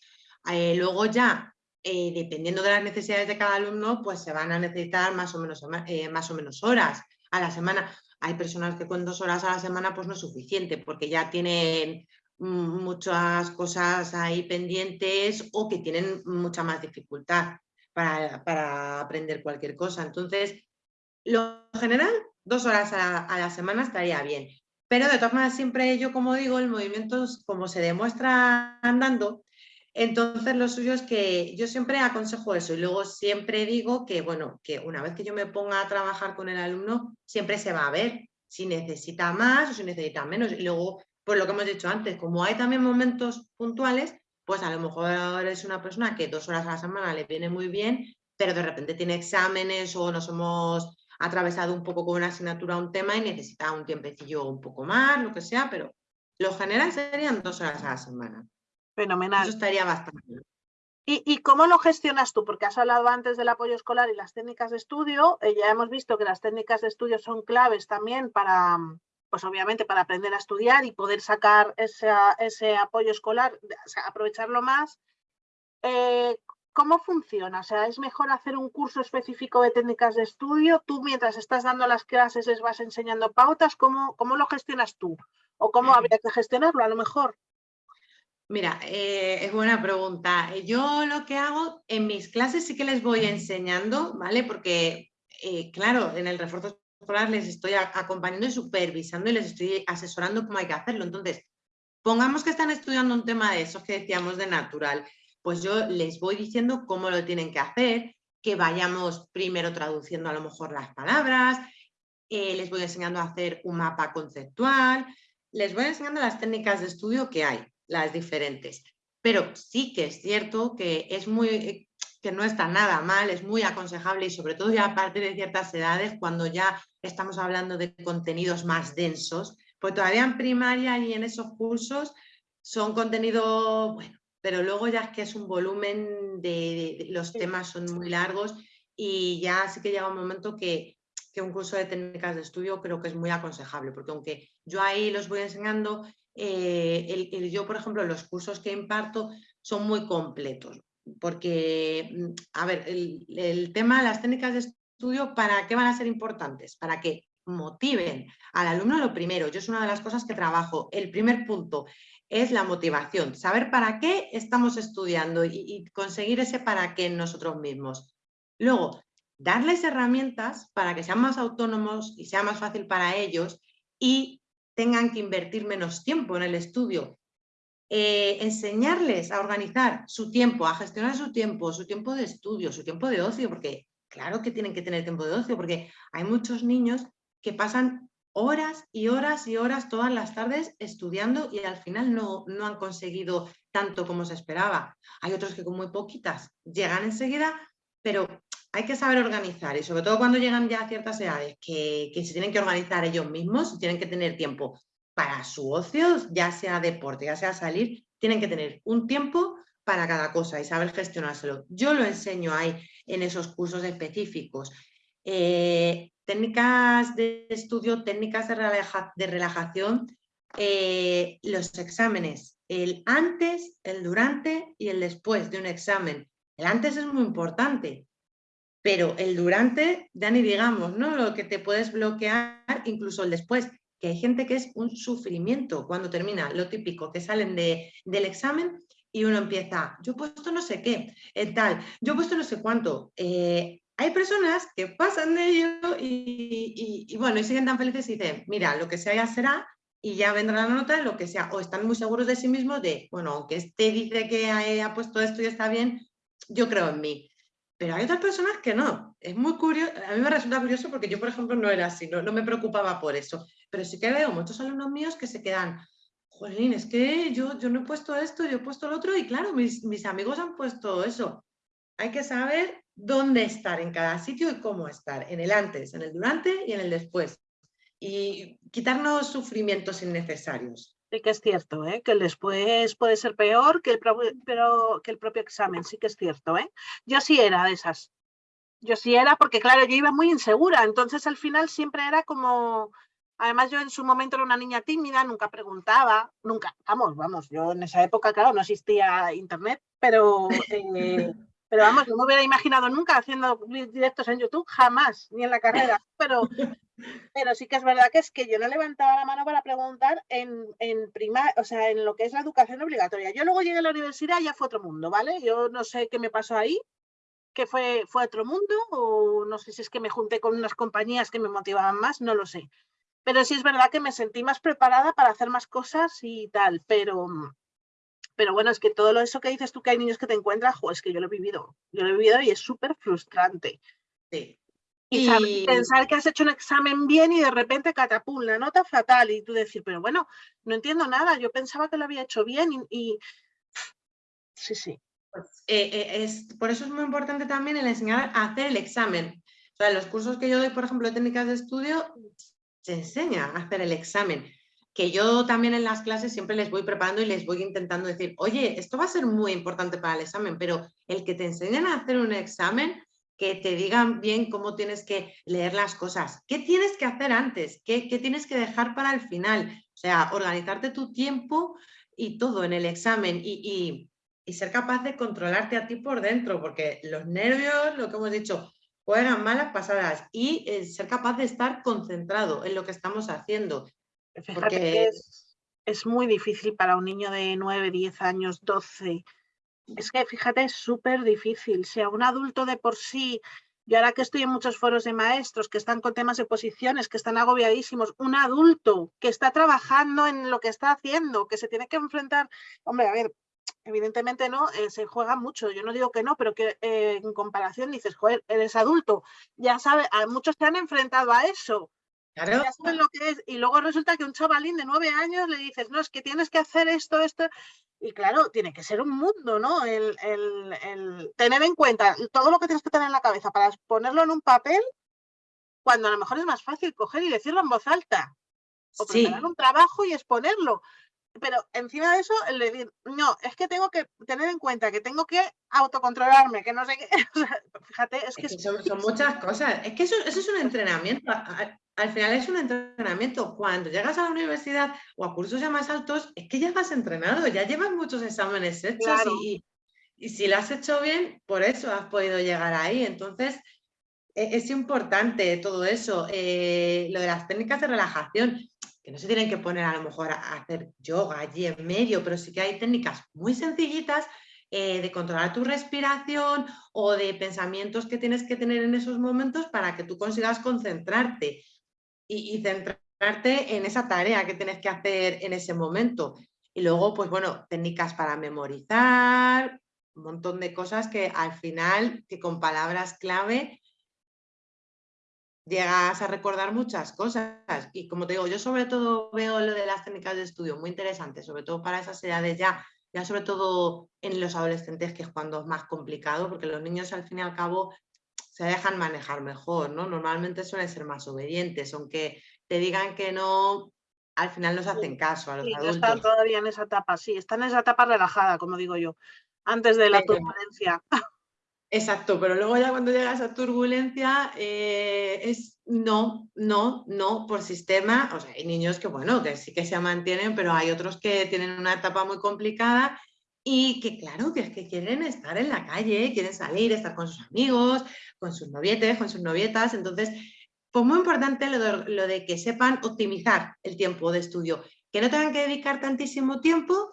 Eh, luego ya, eh, dependiendo de las necesidades de cada alumno, pues se van a necesitar más o menos, más o menos horas a la semana. Hay personas que con dos horas a la semana pues no es suficiente porque ya tienen muchas cosas ahí pendientes o que tienen mucha más dificultad para, aprender cualquier cosa. Entonces, lo general, dos horas a, la semana estaría bien. Pero de todas maneras, siempre yo, como digo, el movimiento, como se demuestra andando, entonces lo suyo es que yo siempre aconsejo eso y luego siempre digo que, bueno, que una vez que yo me ponga a trabajar con el alumno, siempre se va a ver si necesita más o si necesita menos. Y luego pues lo que hemos dicho antes, como hay también momentos puntuales, pues a lo mejor es una persona que dos horas a la semana le viene muy bien, pero de repente tiene exámenes o nos hemos atravesado un poco con una asignatura un tema y necesita un tiempecillo un poco más, lo que sea, pero lo general serían dos horas a la semana. Fenomenal. Eso estaría bastante ¿Y, ¿Y, cómo lo gestionas tú? Porque has hablado antes del apoyo escolar y las técnicas de estudio. Eh, ya hemos visto que las técnicas de estudio son claves también para, pues obviamente para aprender a estudiar y poder sacar ese, ese apoyo escolar, aprovecharlo más. Eh, ¿Cómo funciona? O sea, ¿es mejor hacer un curso específico de técnicas de estudio? ¿Tú mientras estás dando las clases les vas enseñando pautas? ¿Cómo, cómo lo gestionas tú? ¿O cómo habría que gestionarlo a lo mejor? Mira, eh, es buena pregunta. Yo lo que hago en mis clases sí que les voy enseñando, ¿vale? Porque, eh, claro, en el refuerzo les estoy acompañando y supervisando y les estoy asesorando cómo hay que hacerlo. Entonces, pongamos que están estudiando un tema de esos que decíamos de natural, pues yo les voy diciendo cómo lo tienen que hacer, que vayamos primero traduciendo a lo mejor las palabras, eh, les voy enseñando a hacer un mapa conceptual, les voy enseñando las técnicas de estudio que hay, las diferentes. Pero sí que es cierto que es muy que no está nada mal, es muy aconsejable y sobre todo ya a partir de ciertas edades, cuando ya estamos hablando de contenidos más densos, pues todavía en primaria y en esos cursos son contenido, bueno, pero luego ya es que es un volumen de, los temas son muy largos y ya sí que llega un momento que, que, un curso de técnicas de estudio creo que es muy aconsejable, porque aunque yo ahí los voy enseñando, eh, yo por ejemplo los cursos que imparto son muy completos, porque, mm, a ver, el, tema de las técnicas de estudio, ¿para qué van a ser importantes? Para que motiven al alumno lo primero. Yo es una de las cosas que trabajo. El primer punto es la motivación, saber para qué estamos estudiando y, conseguir ese para qué en nosotros mismos. Luego, darles herramientas para que sean más autónomos y sea más fácil para ellos y tengan que invertir menos tiempo en el estudio. Eh, enseñarles a organizar su tiempo, a gestionar su tiempo, su tiempo de estudio, su tiempo de ocio, porque claro que tienen que tener tiempo de ocio, porque hay muchos niños que pasan horas y horas y horas todas las tardes estudiando y al final no, no han conseguido tanto como se esperaba. Hay otros que con muy poquitas llegan enseguida, pero hay que saber organizar y sobre todo cuando llegan ya a ciertas edades que, que se tienen que organizar ellos mismos tienen que tener tiempo para su ocio, ya sea deporte, ya sea salir, tienen que tener un tiempo para cada cosa y saber gestionárselo. Yo lo enseño ahí en esos cursos específicos. Eh, técnicas de estudio, técnicas de, relajación, eh, los exámenes, el antes, el durante y el después de un examen. El antes es muy importante, pero el durante, ya ni digamos, ¿no? Lo que te puedes bloquear, incluso el después, que hay gente que es un sufrimiento cuando termina, lo típico, que salen de, del examen y uno empieza, yo he puesto no sé qué, eh, tal, yo he puesto no sé cuánto. Eh, hay personas que pasan de ello y, bueno, y siguen tan felices y dicen, mira, lo que sea ya será y ya vendrá la nota, lo que sea, o están muy seguros de sí mismos de, bueno, aunque este dice que ha, puesto esto y está bien, yo creo en mí. Pero hay otras personas que no. Es muy curioso, a mí me resulta curioso porque yo, por ejemplo, no era así, no, no me preocupaba por eso. Pero sí que veo muchos alumnos míos que se quedan, jolín, es que yo, yo no he puesto esto, yo he puesto lo otro y claro, mis, mis amigos han puesto eso. Hay que saber dónde estar en cada sitio y cómo estar, en el antes, en el durante y en el después. Y quitarnos sufrimientos innecesarios. Sí que es cierto, ¿eh? que el después puede ser peor que el, pero, que el propio examen, sí que es cierto. ¿eh? Yo sí era de esas. Yo sí era porque, claro, yo iba muy insegura, entonces al final siempre era como... Además yo en su momento era una niña tímida, nunca preguntaba, nunca, vamos, vamos, yo en esa época, claro, no existía internet, pero eh, pero vamos, no me hubiera imaginado nunca haciendo directos en YouTube, jamás, ni en la carrera. Pero, pero sí que es verdad que es que yo no levantaba la mano para preguntar en, en o sea, en lo que es la educación obligatoria. Yo luego llegué a la universidad y ya fue otro mundo, ¿vale? Yo no sé qué me pasó ahí, que fue, fue otro mundo, o no sé si es que me junté con unas compañías que me motivaban más, no lo sé. Pero sí es verdad que me sentí más preparada para hacer más cosas y tal, pero, pero bueno, es que todo lo eso que dices tú que hay niños que te encuentras, es que yo lo he vivido, yo lo he vivido y es súper frustrante. Sí. Y, pensar que has hecho un examen bien y de repente catapum, la nota fatal y tú decir, pero bueno, no entiendo nada, yo pensaba que lo había hecho bien y... Sí, sí. Pues, eh, eh, es, por eso es muy importante también el enseñar a hacer el examen. O sea, los cursos que yo doy, por ejemplo, de técnicas de estudio, se enseña a hacer el examen que yo también en las clases siempre les voy preparando y les voy intentando decir, oye, esto va a ser muy importante para el examen, pero el que te enseñen a hacer un examen, que te digan bien cómo tienes que leer las cosas, qué tienes que hacer antes, qué, tienes que dejar para el final, o sea, organizarte tu tiempo y todo en el examen y, y ser capaz de controlarte a ti por dentro, porque los nervios, lo que hemos dicho, juegan malas pasadas y eh, ser capaz de estar concentrado en lo que estamos haciendo Fíjate que es, es, muy difícil para un niño de 9, 10 años, 12. Es que fíjate, es súper difícil. Si a un adulto de por sí, yo ahora que estoy en muchos foros de maestros que están con temas de posiciones, que están agobiadísimos, un adulto que está trabajando en lo que está haciendo, que se tiene que enfrentar, hombre, a ver, evidentemente no, eh, se juega mucho. Yo no digo que no, pero que eh, en comparación dices, joder, eres adulto, ya sabes, muchos se han enfrentado a eso. Claro. Ya saben lo que es. Y luego resulta que un chavalín de nueve años le dices, no, es que tienes que hacer esto, esto. Y claro, tiene que ser un mundo, ¿no? El, el tener en cuenta todo lo que tienes que tener en la cabeza para ponerlo en un papel, cuando a lo mejor es más fácil coger y decirlo en voz alta. O preparar un trabajo y exponerlo pero encima de eso, el decir, no, es que tengo que tener en cuenta que tengo que autocontrolarme, que no sé qué. fíjate, es que. son, muchas cosas. Es que eso, eso es un entrenamiento. Al, final es un entrenamiento. Cuando llegas a la universidad o a cursos ya más altos, es que ya has entrenado, ya llevas muchos exámenes hechos y, y, si lo has hecho bien, por eso has podido llegar ahí. Entonces, e, es, importante todo eso. Eh, lo de las técnicas de relajación no se tienen que poner a lo mejor a, hacer yoga allí en medio, pero sí que hay técnicas muy sencillitas eh, de controlar tu respiración o de pensamientos que tienes que tener en esos momentos para que tú consigas concentrarte y, centrarte en esa tarea que tienes que hacer en ese momento. Y luego, pues bueno, técnicas para memorizar, un montón de cosas que al final, que con palabras clave, llegas a recordar muchas cosas. Y como te digo, yo sobre todo veo lo de las técnicas de estudio muy interesante, sobre todo para esas edades ya, ya sobre todo en los adolescentes, que es cuando es más complicado, porque los niños al fin y al cabo se dejan manejar mejor, ¿no? Normalmente suelen ser más obedientes, aunque te digan que no, al final nos hacen caso a los adultos. están todavía en esa etapa, sí, están en esa etapa relajada, como digo yo, antes de la turbulencia. Exacto, pero luego ya cuando llega esa turbulencia eh, es no, no, no por sistema. O sea, hay niños que, bueno, que sí que se mantienen, pero hay otros que tienen una etapa muy complicada y que, claro, que es que quieren estar en la calle, quieren salir, estar con sus amigos, con sus novietes, con sus novietas. Entonces, pues muy importante lo de, lo de que sepan optimizar el tiempo de estudio, que no tengan que dedicar tantísimo tiempo,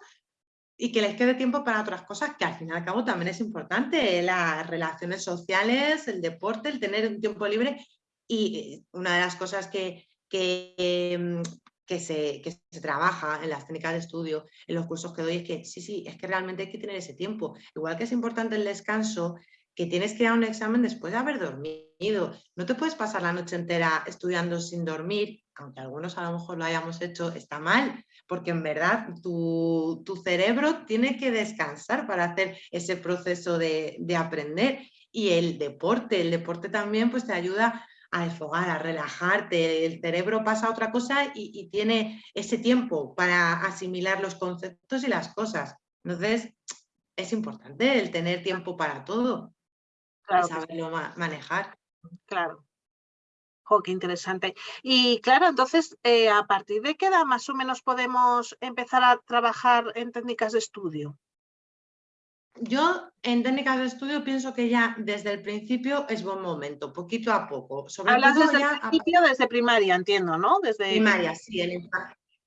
y que les quede tiempo para otras cosas que al fin y al cabo también es importante, las relaciones sociales, el deporte, el tener un tiempo libre y eh, una de las cosas que, que, mm, que, se, que se trabaja en las técnicas de estudio, en los cursos que doy, es que sí, sí, es que realmente hay que tener ese tiempo. Igual que es importante el descanso, que tienes que ir a un examen después de haber dormido. No te puedes pasar la noche entera estudiando sin dormir, aunque algunos a lo mejor lo hayamos hecho, está mal, porque en verdad tu, cerebro tiene que descansar para hacer ese proceso de, aprender. Y el deporte, el deporte también pues te ayuda a desfogar, a relajarte, el cerebro pasa a otra cosa y, tiene ese tiempo para asimilar los conceptos y las cosas. Entonces, es importante el tener tiempo para todo saberlo manejar. Claro. Jo, qué interesante. Y claro, entonces, eh, ¿a partir de qué edad más o menos podemos empezar a trabajar en técnicas de estudio? Yo en técnicas de estudio pienso que ya desde el principio es buen momento, poquito a poco. Sobre Hablas desde el principio, desde primaria, entiendo, ¿no? Desde primaria, sí en,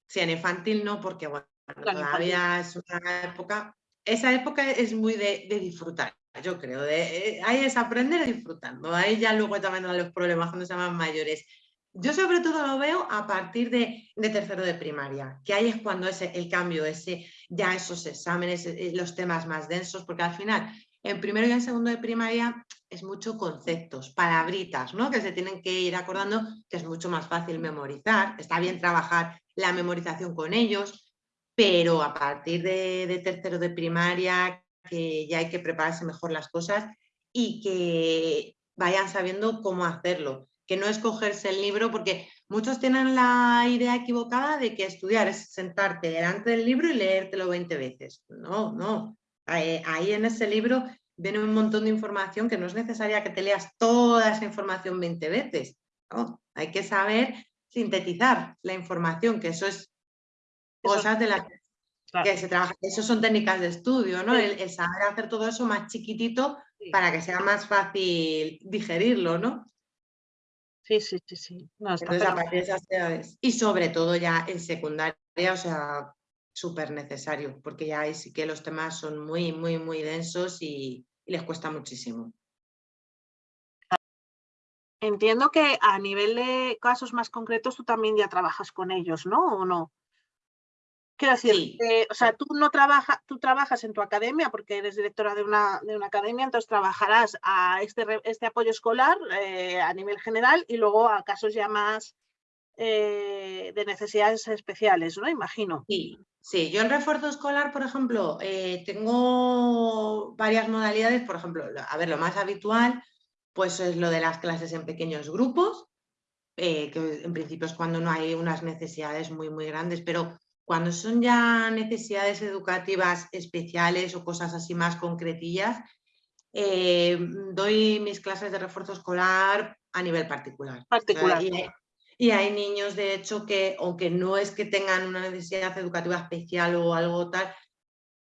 sí, en infantil no, porque bueno, todavía es una época, esa época es muy de disfrutar yo creo. Eh, ahí es aprender disfrutando. Ahí ya luego también los problemas cuando se llaman mayores. Yo sobre todo lo veo a partir de, tercero de primaria, que ahí es cuando es el cambio, ese, ya esos exámenes, eh, los temas más densos, porque al final en primero y en segundo de primaria es mucho conceptos, palabritas, ¿no? Que se tienen que ir acordando, que es mucho más fácil memorizar. Está bien trabajar la memorización con ellos, pero a partir de, de tercero de primaria, que ya hay que prepararse mejor las cosas y que vayan sabiendo cómo hacerlo, que no escogerse el libro, porque muchos tienen la idea equivocada de que estudiar es sentarte delante del libro y leértelo 20 veces. No, no. Ahí en ese libro viene un montón de información que no es necesaria que te leas toda esa información 20 veces. ¿no? Hay que saber sintetizar la información, que eso es cosas de las que que se trabaja, eso son técnicas de estudio, ¿no? El, saber hacer todo eso más chiquitito para que sea más fácil digerirlo, ¿no? Sí, sí, sí, sí. Y sobre todo ya en secundaria, o sea, súper necesario, porque ya ahí sí que los temas son muy, muy, muy densos y, y les cuesta muchísimo. Entiendo que a nivel de casos más concretos tú también ya trabajas con ellos, ¿no? ¿O no? Quiero decir, o sea, tú no trabajas, tú trabajas en tu academia porque eres directora de una, de una academia, entonces trabajarás a este, este apoyo escolar eh, a nivel general y luego a casos ya más eh, de necesidades especiales, ¿no? Imagino. Sí, sí. Yo en refuerzo escolar, por ejemplo, eh, tengo varias modalidades, por ejemplo, a ver, lo más habitual pues es lo de las clases en pequeños grupos, que en principio es cuando no hay unas necesidades muy, muy grandes, pero cuando son ya necesidades educativas especiales o cosas así más concretillas, eh, doy mis clases de refuerzo escolar a nivel particular. Particular. y, hay, niños, de hecho, que aunque no es que tengan una necesidad educativa especial o algo tal,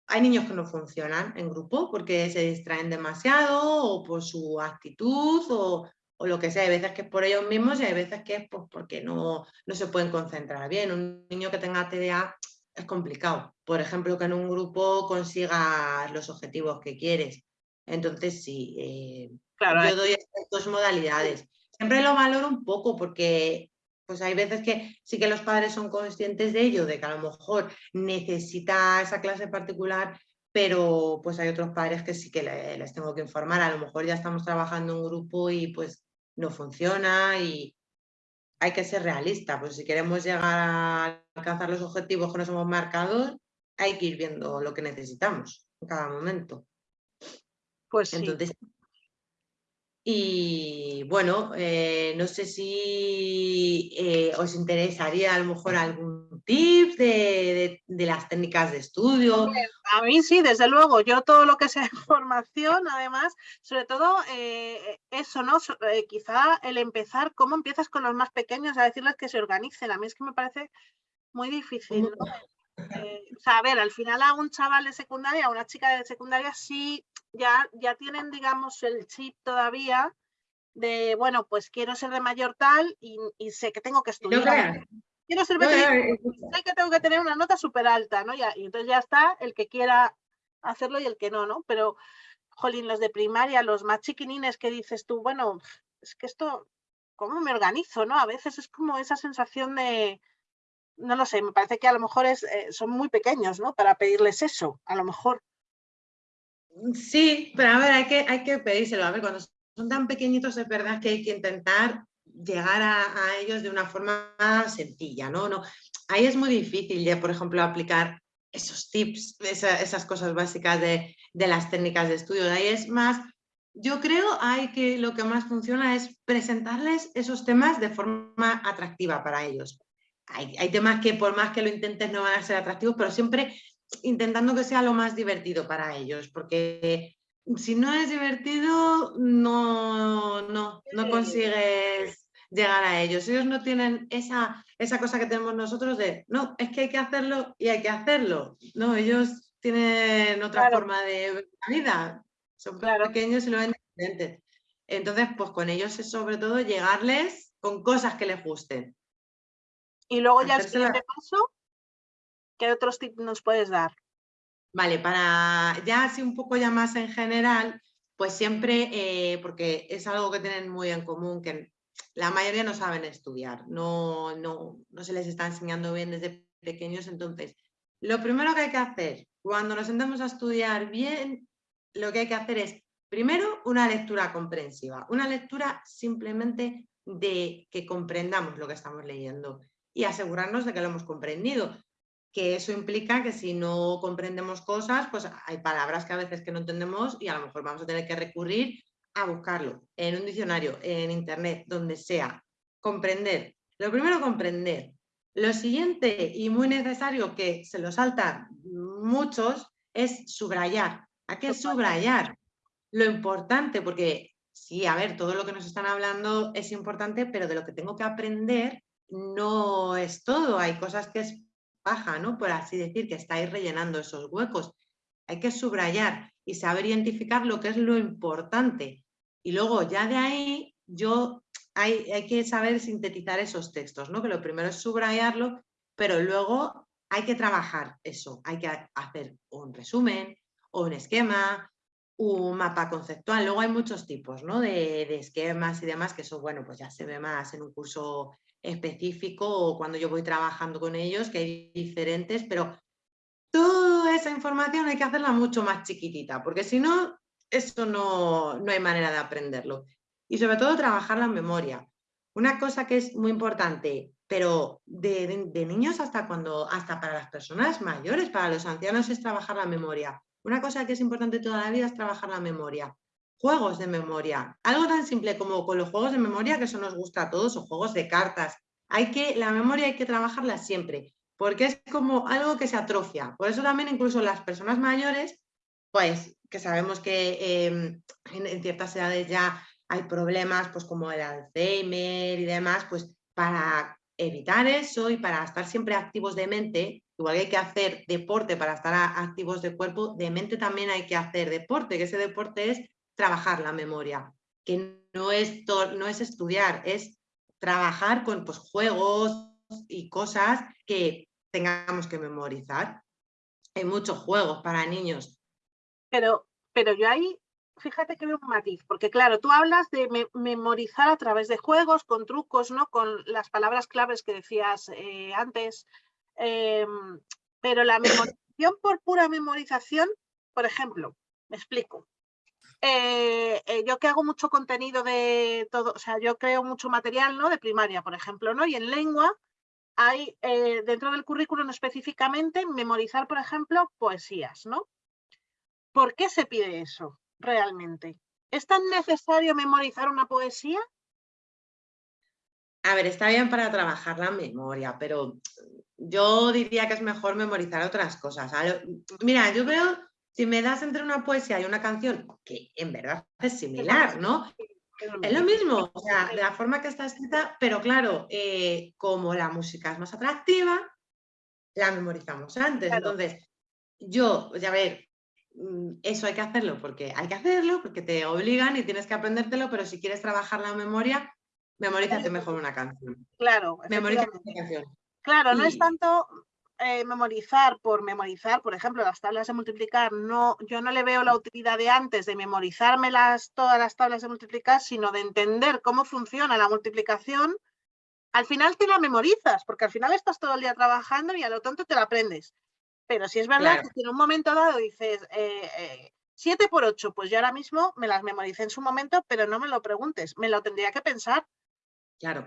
hay niños que no funcionan en grupo porque se distraen demasiado o por su actitud o, o lo que sea. Hay veces que es por ellos mismos y hay veces que es pues, porque no, no se pueden concentrar bien. Un niño que tenga TDA es complicado. Por ejemplo, que en un grupo consigas los objetivos que quieres. Entonces, sí, eh, yo doy estas dos modalidades. Siempre lo valoro un poco porque pues hay veces que sí que los padres son conscientes de ello, de que a lo mejor necesita esa clase particular, pero pues hay otros padres que sí que les tengo que informar. A lo mejor ya estamos trabajando en un grupo y pues no funciona y hay que ser realista, pues si queremos llegar a alcanzar los objetivos que nos hemos marcado, hay que ir viendo lo que necesitamos en cada momento. Pues Entonces, y bueno, eh, no sé si eh, os interesaría a lo mejor algún tip de, las técnicas de estudio. A mí sí, desde luego. Yo todo lo que sea formación, además, sobre todo eh, eso, ¿no? quizá el empezar, ¿cómo empiezas con los más pequeños a decirles que se organicen? A mí es que me parece muy difícil, ¿no? o sea, a ver, al final a un chaval de secundaria, a una chica de secundaria sí ya, ya tienen, digamos, el chip todavía de, bueno, pues quiero ser de mayor tal y, sé que tengo que estudiar. quiero ser veterinario, sé que tengo que tener una nota súper alta, ¿no? Ya, y entonces ya está el que quiera hacerlo y el que no, ¿no? Pero, jolín, los de primaria, los más chiquinines que dices tú, bueno, es que esto, ¿cómo me organizo, no? A veces es como esa sensación de, no lo sé, me parece que a lo mejor es, eh, son muy pequeños, ¿no? Para pedirles eso, a lo mejor. Sí, pero a ver, hay que, hay que pedírselo. A ver, cuando son tan pequeñitos es verdad que hay que intentar llegar a, ellos de una forma sencilla, ¿no? no Ahí es muy difícil ya, por ejemplo, aplicar esos tips, esas cosas básicas de, las técnicas de estudio. Ahí es más, yo creo hay que lo que más funciona es presentarles esos temas de forma atractiva para ellos. Hay, hay temas que por más que lo intentes no van a ser atractivos, pero siempre intentando que sea lo más divertido para ellos, porque si no es divertido, no, no, no consigues llegar a ellos. Ellos no tienen esa, esa cosa que tenemos nosotros de, no, es que hay que hacerlo y hay que hacerlo. No, ellos tienen otra forma de vida. Son pequeños y lo ven diferentes. Entonces, pues con ellos es sobre todo llegarles con cosas que les gusten. Y luego ya el siguiente paso ¿Qué otros tips nos puedes dar? Vale, para ya así un poco ya más en general, pues siempre, eh, porque es algo que tienen muy en común, que la mayoría no saben estudiar, no, no, no se les está enseñando bien desde pequeños, entonces lo primero que hay que hacer cuando nos sentamos a estudiar bien, lo que hay que hacer es primero una lectura comprensiva, una lectura simplemente de que comprendamos lo que estamos leyendo y asegurarnos de que lo hemos comprendido que eso implica que si no comprendemos cosas, pues hay palabras que a veces que no entendemos y a lo mejor vamos a tener que recurrir a buscarlo en un diccionario, en internet, donde sea. Comprender. Lo primero, comprender. Lo siguiente y muy necesario que se lo saltan muchos es subrayar. ¿A qué subrayar? Lo importante, porque sí, a ver, todo lo que nos están hablando es importante, pero de lo que tengo que aprender no es todo. Hay cosas que es ¿no? Por así decir, que estáis rellenando esos huecos. Hay que subrayar y saber identificar lo que es lo importante. Y luego ya de ahí yo hay, hay que saber sintetizar esos textos, ¿no? Que lo primero es subrayarlo, pero luego hay que trabajar eso. Hay que hacer un resumen o un esquema, un mapa conceptual. Luego hay muchos tipos ¿no? de, de, esquemas y demás, que eso, bueno, pues ya se ve más en un curso específico o cuando yo voy trabajando con ellos, que hay diferentes, pero toda esa información hay que hacerla mucho más chiquitita, porque si no, eso no, no hay manera de aprenderlo. Y sobre todo trabajar la memoria. Una cosa que es muy importante, pero de, niños hasta cuando, hasta para las personas mayores, para los ancianos es trabajar la memoria. Una cosa que es importante toda la vida es trabajar la memoria. Juegos de memoria. Algo tan simple como con los juegos de memoria, que eso nos gusta a todos, o juegos de cartas. Hay que, la memoria hay que trabajarla siempre, porque es como algo que se atrofia. Por eso también incluso las personas mayores, pues que sabemos que em, en, ciertas edades ya hay problemas pues como el Alzheimer y demás, pues para evitar eso y para estar siempre activos de mente, igual que hay que hacer deporte para estar activos de cuerpo, de mente también hay que hacer deporte, que ese deporte es trabajar la memoria, que no es, no es estudiar, es trabajar con pues, juegos y cosas que tengamos que memorizar. Hay muchos juegos para niños. Pero, pero yo ahí fíjate que veo un matiz, porque claro, tú hablas de memorizar a través de juegos, con trucos, ¿no? Con las palabras claves que decías eh, antes. Em, pero la memorización por pura memorización, por ejemplo, me explico. Eh, eh, yo que hago mucho contenido de todo, o sea, yo creo mucho material, ¿no? De primaria, por ejemplo, ¿no? Y en lengua hay, dentro del currículum específicamente, memorizar, por ejemplo, poesías, ¿no? ¿Por qué se pide eso? realmente? ¿Es tan necesario memorizar una poesía? A ver, está bien para trabajar la memoria, pero yo diría que es mejor memorizar otras cosas. Mira, yo veo, si me das entre una poesía y una canción, que en verdad es similar, ¿no? Es lo mismo, o sea, de la forma que está escrita, pero claro, eh, como la música es más atractiva, la memorizamos antes. Entonces, yo, ya ver, Mm, eso hay que hacerlo porque hay que hacerlo, porque te obligan y tienes que aprendértelo, pero si quieres trabajar la memoria, memorízate mejor una canción. Claro. Memorízate una canción. Claro, no es tanto eh, memorizar por memorizar, por ejemplo, las tablas de multiplicar, no, yo no le veo la utilidad de antes de memorizarme todas las tablas de multiplicar, sino de entender cómo funciona la multiplicación. Al final te la memorizas, porque al final estás todo el día trabajando y a lo tonto te la aprendes. Pero si es verdad que en un momento dado dices 7 eh, por 8, pues yo ahora mismo me las memoricé en su momento, pero no me lo preguntes, me lo tendría que pensar. Claro.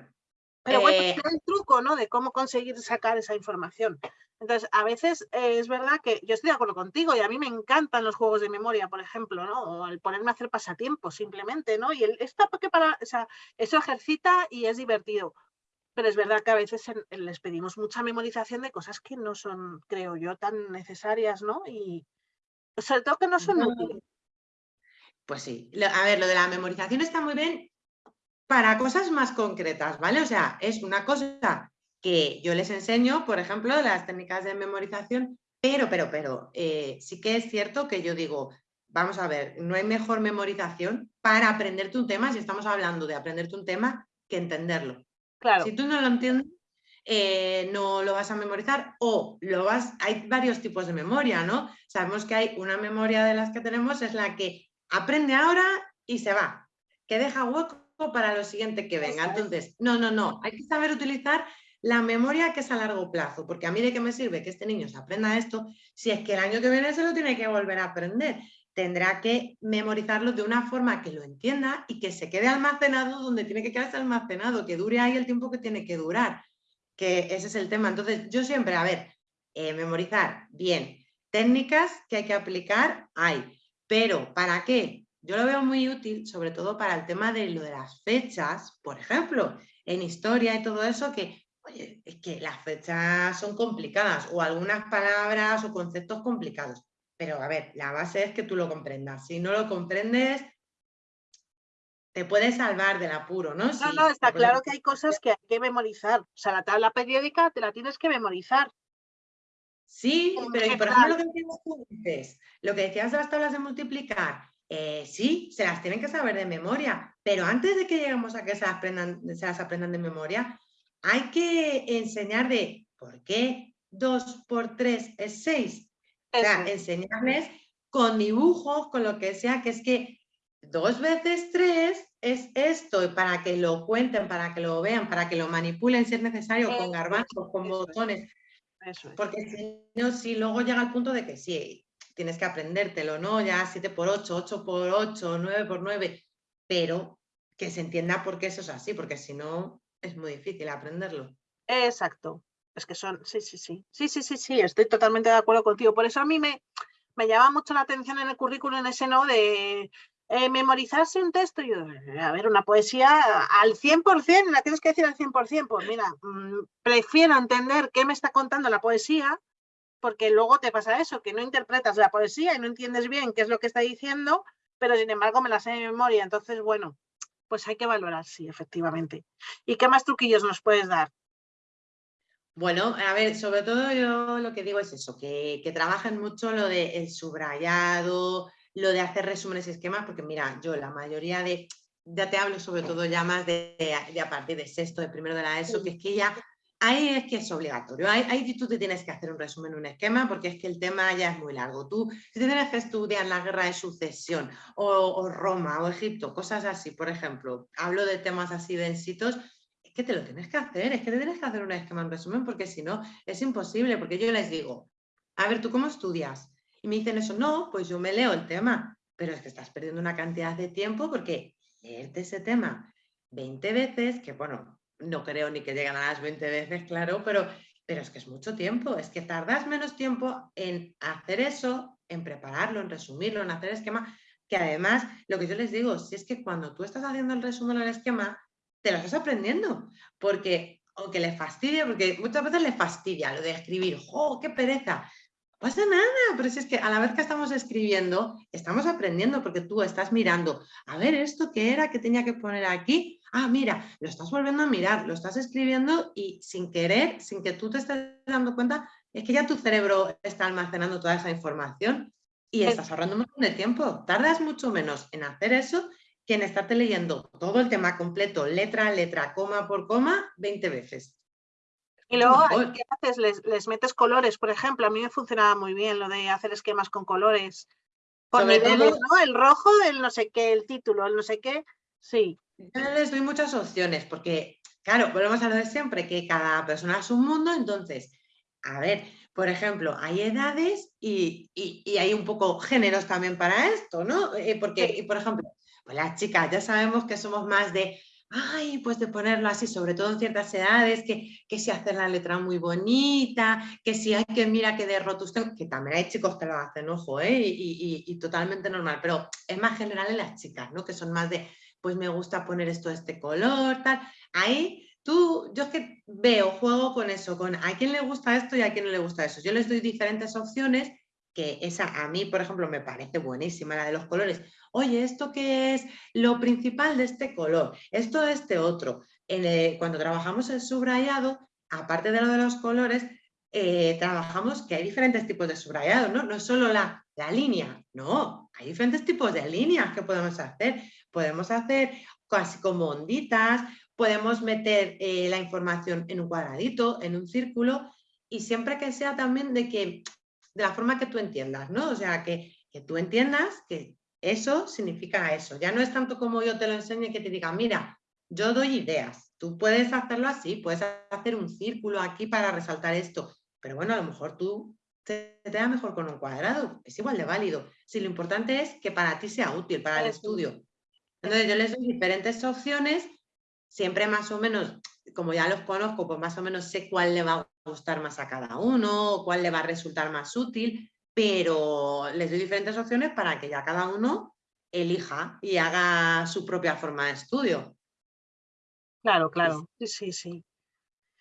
Pero bueno, es el truco, ¿no? De cómo conseguir sacar esa información. Entonces, a veces eh, es verdad que yo estoy de acuerdo contigo y a mí me encantan los juegos de memoria, por ejemplo, ¿no? O el ponerme a hacer pasatiempos simplemente, ¿no? Y el, está porque para, o sea, eso ejercita y es divertido pero es verdad que a veces les pedimos mucha memorización de cosas que no son, creo yo, tan necesarias, ¿no? Y sobre todo que no son útiles. Pues sí, a ver, lo de la memorización está muy bien para cosas más concretas, ¿vale? O sea, es una cosa que yo les enseño, por ejemplo, las técnicas de memorización, pero, pero, pero, eh, sí que es cierto que yo digo, vamos a ver, no hay mejor memorización para aprenderte un tema, si estamos hablando de aprenderte un tema, que entenderlo. Si tú no lo entiendes, eh, no lo vas a memorizar o lo vas, hay varios tipos de memoria, ¿no? Sabemos que hay una memoria de las que tenemos, es la que aprende ahora y se va, que deja hueco para lo siguiente que venga. Entonces, no, no, no, hay que saber utilizar la memoria que es a largo plazo, porque a mí de qué me sirve que este niño se aprenda esto si es que el año que viene se lo tiene que volver a aprender tendrá que memorizarlo de una forma que lo entienda y que se quede almacenado donde tiene que quedarse almacenado, que dure ahí el tiempo que tiene que durar, que ese es el tema. Entonces, yo siempre, a ver, eh, memorizar, bien, técnicas que hay que aplicar, hay, pero ¿para qué? Yo lo veo muy útil, sobre todo para el tema de lo de las fechas, por ejemplo, en historia y todo eso, que, oye, es que las fechas son complicadas o algunas palabras o conceptos complicados pero a ver, la base es que tú lo comprendas. Si no lo comprendes, te puedes salvar del apuro, ¿no? No, no, está claro que hay cosas que hay que memorizar. O sea, la tabla periódica te la tienes que memorizar. Sí, pero por ejemplo lo que decías tú lo que decías de las tablas de multiplicar, eh, sí, se las tienen que saber de memoria, pero antes de que lleguemos a que se las, aprendan, se las aprendan de memoria, hay que enseñar de por qué 2 por 3 es 6, o sea, enseñarles con dibujos, con lo que sea, que es que dos veces tres es esto, para que lo cuenten, para que lo vean, para que lo manipulen si es necesario, con garbanzos, con botones. Porque si no, si luego llega el punto de que sí, tienes que aprendértelo, ¿no? Ya 7x8, 8x8, 9x9, pero que se entienda por qué eso es así, porque si no, es muy difícil aprenderlo. Exacto. Es que son, sí, sí, sí. Sí, sí, sí, sí, estoy totalmente de acuerdo contigo. Por eso a mí me, me llama mucho la atención en el currículum ese, ¿no? De eh, memorizarse un texto. Yo, a ver, una poesía al 100%, la tienes que decir al 100%. Pues mira, mm, prefiero entender qué me está contando la poesía, porque luego te pasa eso, que no interpretas la poesía y no entiendes bien qué es lo que está diciendo, pero sin embargo me la sé de memoria. Entonces, bueno, pues hay que valorar, sí, efectivamente. ¿Y qué más truquillos nos puedes dar? Bueno, a ver, sobre todo yo lo que digo es eso, que, que trabajen mucho lo del subrayado, lo de hacer resúmenes y esquemas, porque mira, yo la mayoría de, ya te hablo sobre todo ya más de, a partir de sexto, de primero de la ESO, que es que ya, ahí es que es obligatorio, ahí, tú te tienes que hacer un resumen, un esquema, porque es que el tema ya es muy largo. Tú, si tienes que estudiar la guerra de sucesión, o, o Roma, o Egipto, cosas así, por ejemplo, hablo de temas así densitos, es que te lo tienes que hacer, es que te tienes que hacer un esquema en resumen, porque si no, es imposible, porque yo les digo, a ver, ¿tú cómo estudias? Y me dicen eso, no, pues yo me leo el tema, pero es que estás perdiendo una cantidad de tiempo porque leerte ese tema 20 veces, que bueno, no creo ni que lleguen a las 20 veces, claro, pero, pero es que es mucho tiempo, es que tardas menos tiempo en hacer eso, en prepararlo, en resumirlo, en hacer esquema, que además, lo que yo les digo, si es que cuando tú estás haciendo el resumen o el esquema, te lo estás aprendiendo, porque aunque le fastidia, porque muchas veces le fastidia lo de escribir, ¡oh, qué pereza! pasa nada, pero si es que a la vez que estamos escribiendo, estamos aprendiendo porque tú estás mirando, a ver, ¿esto qué era que tenía que poner aquí? Ah, mira, lo estás volviendo a mirar, lo estás escribiendo y sin querer, sin que tú te estés dando cuenta, es que ya tu cerebro está almacenando toda esa información y estás ahorrando un montón de tiempo. Tardas mucho menos en hacer eso en estarte leyendo todo el tema completo, letra a letra, coma por coma, 20 veces. Y luego, ¿qué haces? Les, metes colores, por ejemplo. A mí me funcionaba muy bien lo de hacer esquemas con colores. Por niveles, ¿no? El rojo, el no sé qué, el título, el no sé qué. Sí. Yo les doy muchas opciones porque, claro, volvemos a lo de siempre, que cada persona es un mundo. Entonces, a ver, por ejemplo, hay edades y, hay un poco géneros también para esto, ¿no? Eh, porque, por ejemplo, pues las chicas ya sabemos que somos más de, ay, pues de ponerlo así, sobre todo en ciertas edades, que, que si hacer la letra muy bonita, que si hay que mira que derroto usted, que también hay chicos que lo hacen, ojo, ¿eh? y, y, totalmente normal, pero es más general en las chicas, ¿no? Que son más de, pues me gusta poner esto de este color, tal. Ahí tú, yo es que veo, juego con eso, con a quién le gusta esto y a quién no le gusta eso. Yo les doy diferentes opciones que esa a mí, por ejemplo, me parece buenísima, la de los colores. Oye, ¿esto qué es lo principal de este color? Esto de este otro. cuando trabajamos el subrayado, aparte de lo de los colores, eh, trabajamos que hay diferentes tipos de subrayado, ¿no? No es solo la, la, línea, no, hay diferentes tipos de líneas que podemos hacer. Podemos hacer casi como onditas, podemos meter eh, la información en un cuadradito, en un círculo, y siempre que sea también de que de la forma que tú entiendas, ¿no? O sea, que, tú entiendas que eso significa eso. Ya no es tanto como yo te lo enseño y que te diga, mira, yo doy ideas, tú puedes hacerlo así, puedes hacer un círculo aquí para resaltar esto, pero bueno, a lo mejor tú te, te da mejor con un cuadrado, es igual de válido. Si lo importante es que para ti sea útil, para el estudio. Entonces yo les doy diferentes opciones, siempre más o menos, como ya los conozco, pues más o menos sé cuál le va a gustar más a cada uno, cuál le va a resultar más útil, pero les doy diferentes opciones para que ya cada uno elija y haga su propia forma de estudio. Claro, claro, sí, sí, sí.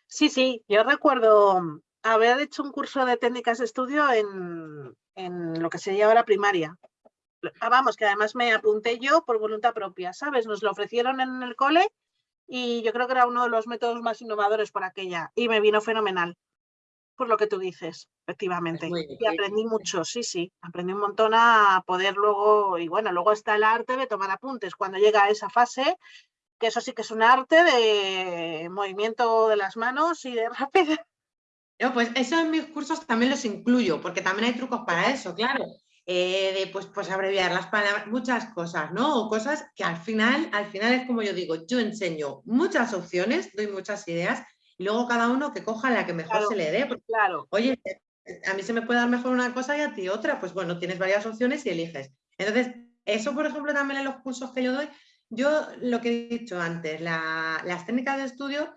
Sí, sí, yo recuerdo haber hecho un curso de técnicas de estudio en, en lo que sería ahora primaria. Ah, vamos, que además me apunté yo por voluntad propia, ¿sabes? Nos lo ofrecieron en el cole y yo creo que era uno de los métodos más innovadores por aquella y me vino fenomenal, por lo que tú dices, efectivamente. Y aprendí mucho, sí, sí, aprendí un montón a poder luego, y bueno, luego está el arte de tomar apuntes. Cuando llega a esa fase, que eso sí que es un arte de movimiento de las manos y de rapidez. pues eso en mis cursos también los incluyo, porque también hay trucos para eso, claro. Eh, de pues, pues abreviar las palabras, muchas cosas, ¿no? O cosas que al final, al final es como yo digo, yo enseño muchas opciones, doy muchas ideas y luego cada uno que coja la que mejor se le dé. claro. Oye, a mí se me puede dar mejor una cosa y a ti otra, pues bueno, tienes varias opciones y eliges. Entonces, eso por ejemplo también en los cursos que yo doy, yo lo que he dicho antes, las técnicas de estudio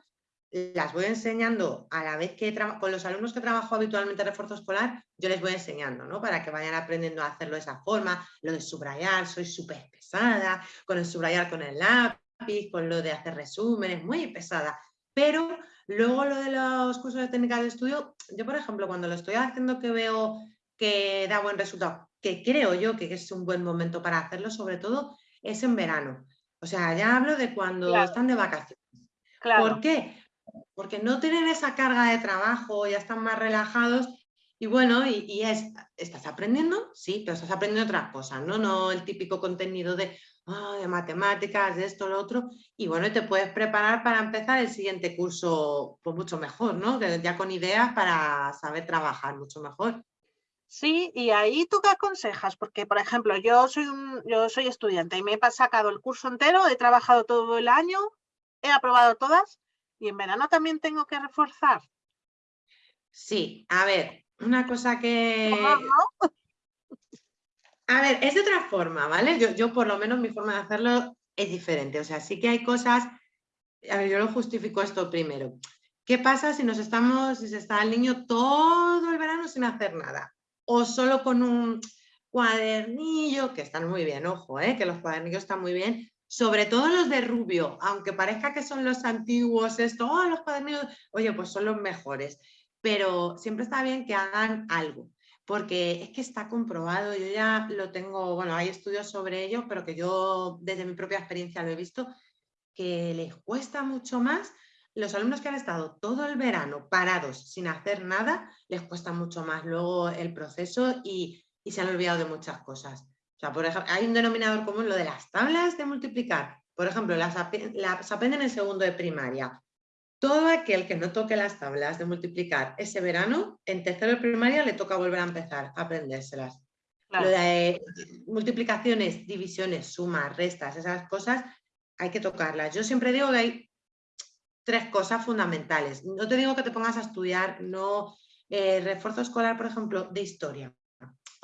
las voy enseñando a la vez que con los alumnos que trabajo habitualmente en refuerzo escolar, yo les voy enseñando, ¿no? Para que vayan aprendiendo a hacerlo de esa forma, lo de subrayar, soy súper pesada, con el subrayar con el lápiz, con lo de hacer resúmenes, muy pesada. Pero luego lo de los cursos de técnicas de estudio, yo por ejemplo, cuando lo estoy haciendo que veo que da buen resultado, que creo yo que es un buen momento para hacerlo, sobre todo, es en verano. O sea, ya hablo de cuando están de vacaciones. ¿Por qué? Porque no tienen esa carga de trabajo, ya están más relajados y bueno, y, es, ¿estás aprendiendo? Sí, pero estás aprendiendo otras cosas, ¿no? No el típico contenido de, de matemáticas, de esto, lo otro, y bueno, te puedes preparar para empezar el siguiente curso pues mucho mejor, ¿no? Ya con ideas para saber trabajar mucho mejor. Sí, y ahí tú qué aconsejas, porque por ejemplo, yo soy, un, yo soy estudiante y me he sacado el curso entero, he trabajado todo el año, he aprobado todas, ¿Y en verano también tengo que reforzar? Sí, a ver, una cosa que... A ver, es de otra forma, ¿vale? Yo, yo por lo menos mi forma de hacerlo es diferente. O sea, sí que hay cosas... A ver, yo lo justifico esto primero. ¿Qué pasa si nos estamos, si se está el niño todo el verano sin hacer nada? O solo con un cuadernillo, que están muy bien, ojo, ¿eh? que los cuadernillos están muy bien, sobre todo los de Rubio, aunque parezca que son los antiguos, esto, oh, los cuadernillos, oye, pues son los mejores, pero siempre está bien que hagan algo, porque es que está comprobado, yo ya lo tengo, bueno, hay estudios sobre ello, pero que yo desde mi propia experiencia lo he visto, que les cuesta mucho más. Los alumnos que han estado todo el verano parados sin hacer nada, les cuesta mucho más luego el proceso y, y se han olvidado de muchas cosas por ejemplo, hay un denominador común, lo de las tablas de multiplicar. Por ejemplo, las, las aprenden en segundo de primaria. Todo aquel que no toque las tablas de multiplicar ese verano, en tercero de primaria le toca volver a empezar a aprendérselas. Lo de multiplicaciones, divisiones, sumas, restas, esas cosas, hay que tocarlas. Yo siempre digo que hay tres cosas fundamentales. No te digo que te pongas a estudiar, no eh, refuerzo escolar, por ejemplo, de historia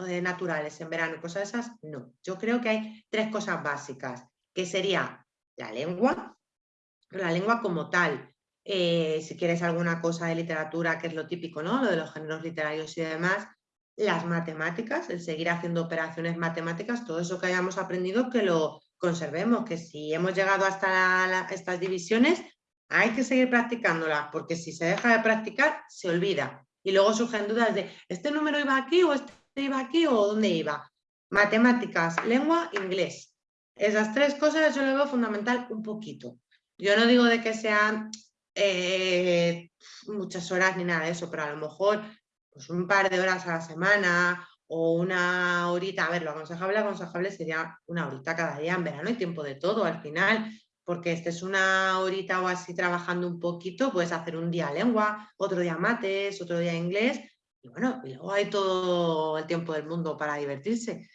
de naturales en verano, cosas esas, no. Yo creo que hay tres cosas básicas, que sería la lengua, la lengua como tal, eh, si quieres alguna cosa de literatura, que es lo típico, ¿no? Lo de los géneros literarios y demás, las matemáticas, el seguir haciendo operaciones matemáticas, todo eso que hayamos aprendido, que lo conservemos, que si hemos llegado hasta estas divisiones, hay que seguir practicándolas, porque si se deja de practicar, se olvida. Y luego surgen dudas de, ¿este número iba aquí o este iba aquí o dónde iba? Matemáticas, lengua, inglés. Esas tres cosas yo lo veo fundamental un poquito. Yo no digo de que sean eh, muchas horas ni nada de eso, pero a lo mejor pues un par de horas a la semana o una horita, a ver, lo aconsejable, aconsejable sería una horita cada día en verano y tiempo de todo al final, porque este es una horita o así trabajando un poquito, puedes hacer un día lengua, otro día mates, otro día inglés, y bueno, luego hay todo el tiempo del mundo para divertirse.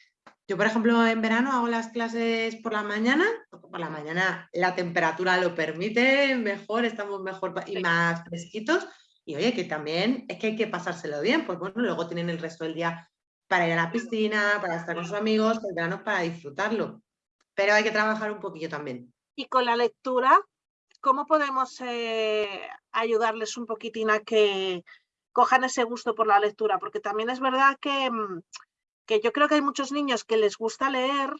Yo, por ejemplo, en verano hago las clases por la mañana, por la mañana la temperatura lo permite, mejor, estamos mejor y más fresquitos. Y oye, que también es que hay que pasárselo bien, pues bueno, luego tienen el resto del día para ir a la piscina, para estar con sus amigos, el verano para disfrutarlo. Pero hay que trabajar un poquillo también. Y con la lectura, ¿cómo podemos eh, ayudarles un poquitín a que cojan ese gusto por la lectura, porque también es verdad que, mm, que yo creo que hay muchos niños que les gusta leer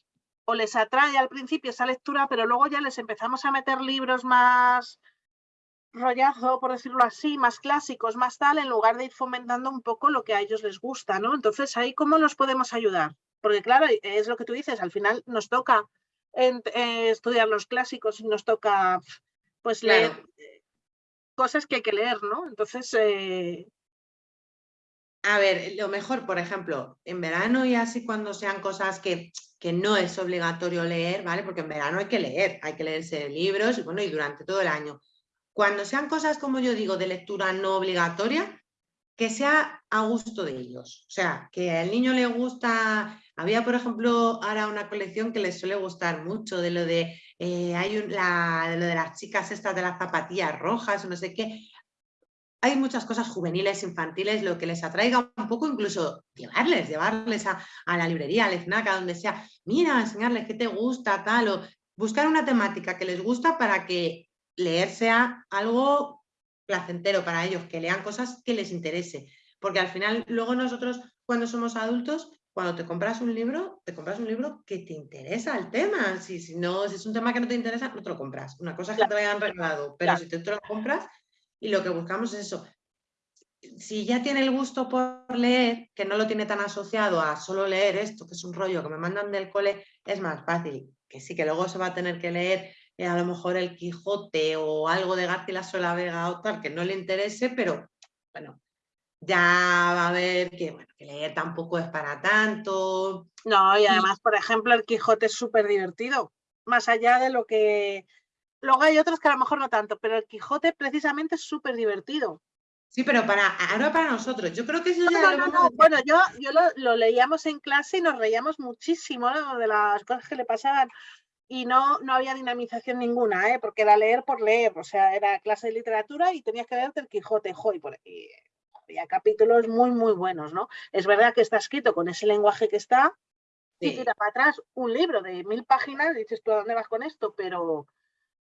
o les atrae al principio esa lectura, pero luego ya les empezamos a meter libros más rollazo, por decirlo así, más clásicos, más tal, en lugar de ir fomentando un poco lo que a ellos les gusta, ¿no? Entonces, ahí cómo los podemos ayudar. Porque claro, es lo que tú dices, al final nos toca eh, estudiar los clásicos y nos toca pues leer eh, cosas que hay que leer, ¿no? Entonces, eh, a ver, lo mejor, por ejemplo, en verano y así cuando sean cosas que, que, no es obligatorio leer, ¿vale? Porque en verano hay que leer, hay que leerse libros y bueno, y durante todo el año. Cuando sean cosas, como yo digo, de lectura no obligatoria, que sea a gusto de ellos. O sea, que al niño le gusta, había por ejemplo ahora una colección que les suele gustar mucho, de lo de, eh, hay un, la, de lo de las chicas estas de las zapatillas rojas, no sé qué, hay muchas cosas juveniles, infantiles, lo que les atraiga un poco, incluso llevarles, llevarles a, la librería, al FNAC, donde sea, mira, enseñarles qué te gusta, tal, o buscar una temática que les gusta para que leer sea algo placentero para ellos, que lean cosas que les interese. Porque al final, luego nosotros, cuando somos adultos, cuando te compras un libro, te compras un libro que te interesa el tema. Si, si no, si es un tema que no te interesa, no te lo compras. Una cosa es que te lo hayan regalado, pero si te, te lo compras, y lo que buscamos es eso. Si ya tiene el gusto por leer, que no lo tiene tan asociado a solo leer esto, que es un rollo que me mandan del cole, es más fácil. Que sí, que luego se va a tener que leer eh, a lo mejor el Quijote o algo de García Sola Vega o tal, que no le interese, pero bueno, ya va a ver que, bueno, que leer tampoco es para tanto. No, y además, por ejemplo, el Quijote es súper divertido, más allá de lo que Luego hay otros que a lo mejor no tanto, pero el Quijote precisamente es súper divertido. Sí, pero para, ahora para nosotros, yo creo que eso ya Bueno, yo, yo lo, leíamos en clase y nos reíamos muchísimo de las cosas que le pasaban. Y no, no había dinamización ninguna, ¿eh? porque era leer por leer, o sea, era clase de literatura y tenías que leerte el Quijote, joy, por y había capítulos muy, muy buenos, ¿no? Es verdad que está escrito con ese lenguaje que está, y tira para atrás un libro de mil páginas, dices tú, ¿a dónde vas con esto? Pero,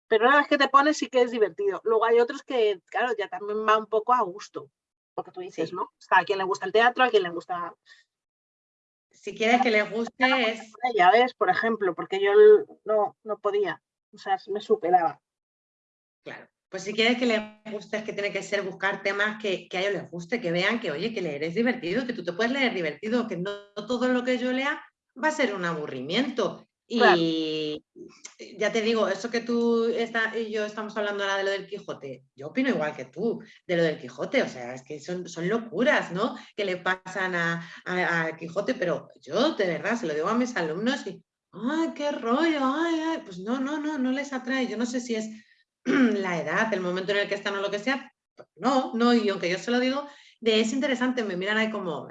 pero una vez que te pones sí que es divertido. Luego hay otros que, claro, ya también va un poco a gusto, porque tú dices, ¿no? a quien le gusta el teatro, a quien le gusta... Si quieres que le guste es... Ya ves, por ejemplo, porque yo no, no podía, o sea, me superaba. Claro. Pues si quieres que le guste es que tiene que ser buscar temas que, que, a ellos les guste, que vean que, oye, que leer es divertido, que tú te puedes leer divertido, que no todo lo que yo lea va a ser un aburrimiento. Y ya te digo, eso que tú y yo estamos hablando ahora de lo del Quijote, yo opino igual que tú de lo del Quijote, o sea, es que son, son locuras, ¿no? Que le pasan a, Quijote, pero yo de verdad se lo digo a mis alumnos y, ¡ay, qué rollo! Ay, ay! Pues no, no, no, no les atrae. Yo no sé si es la edad, el momento en el que están o lo que sea, no, no, y aunque yo se lo digo, de es interesante, me miran ahí como,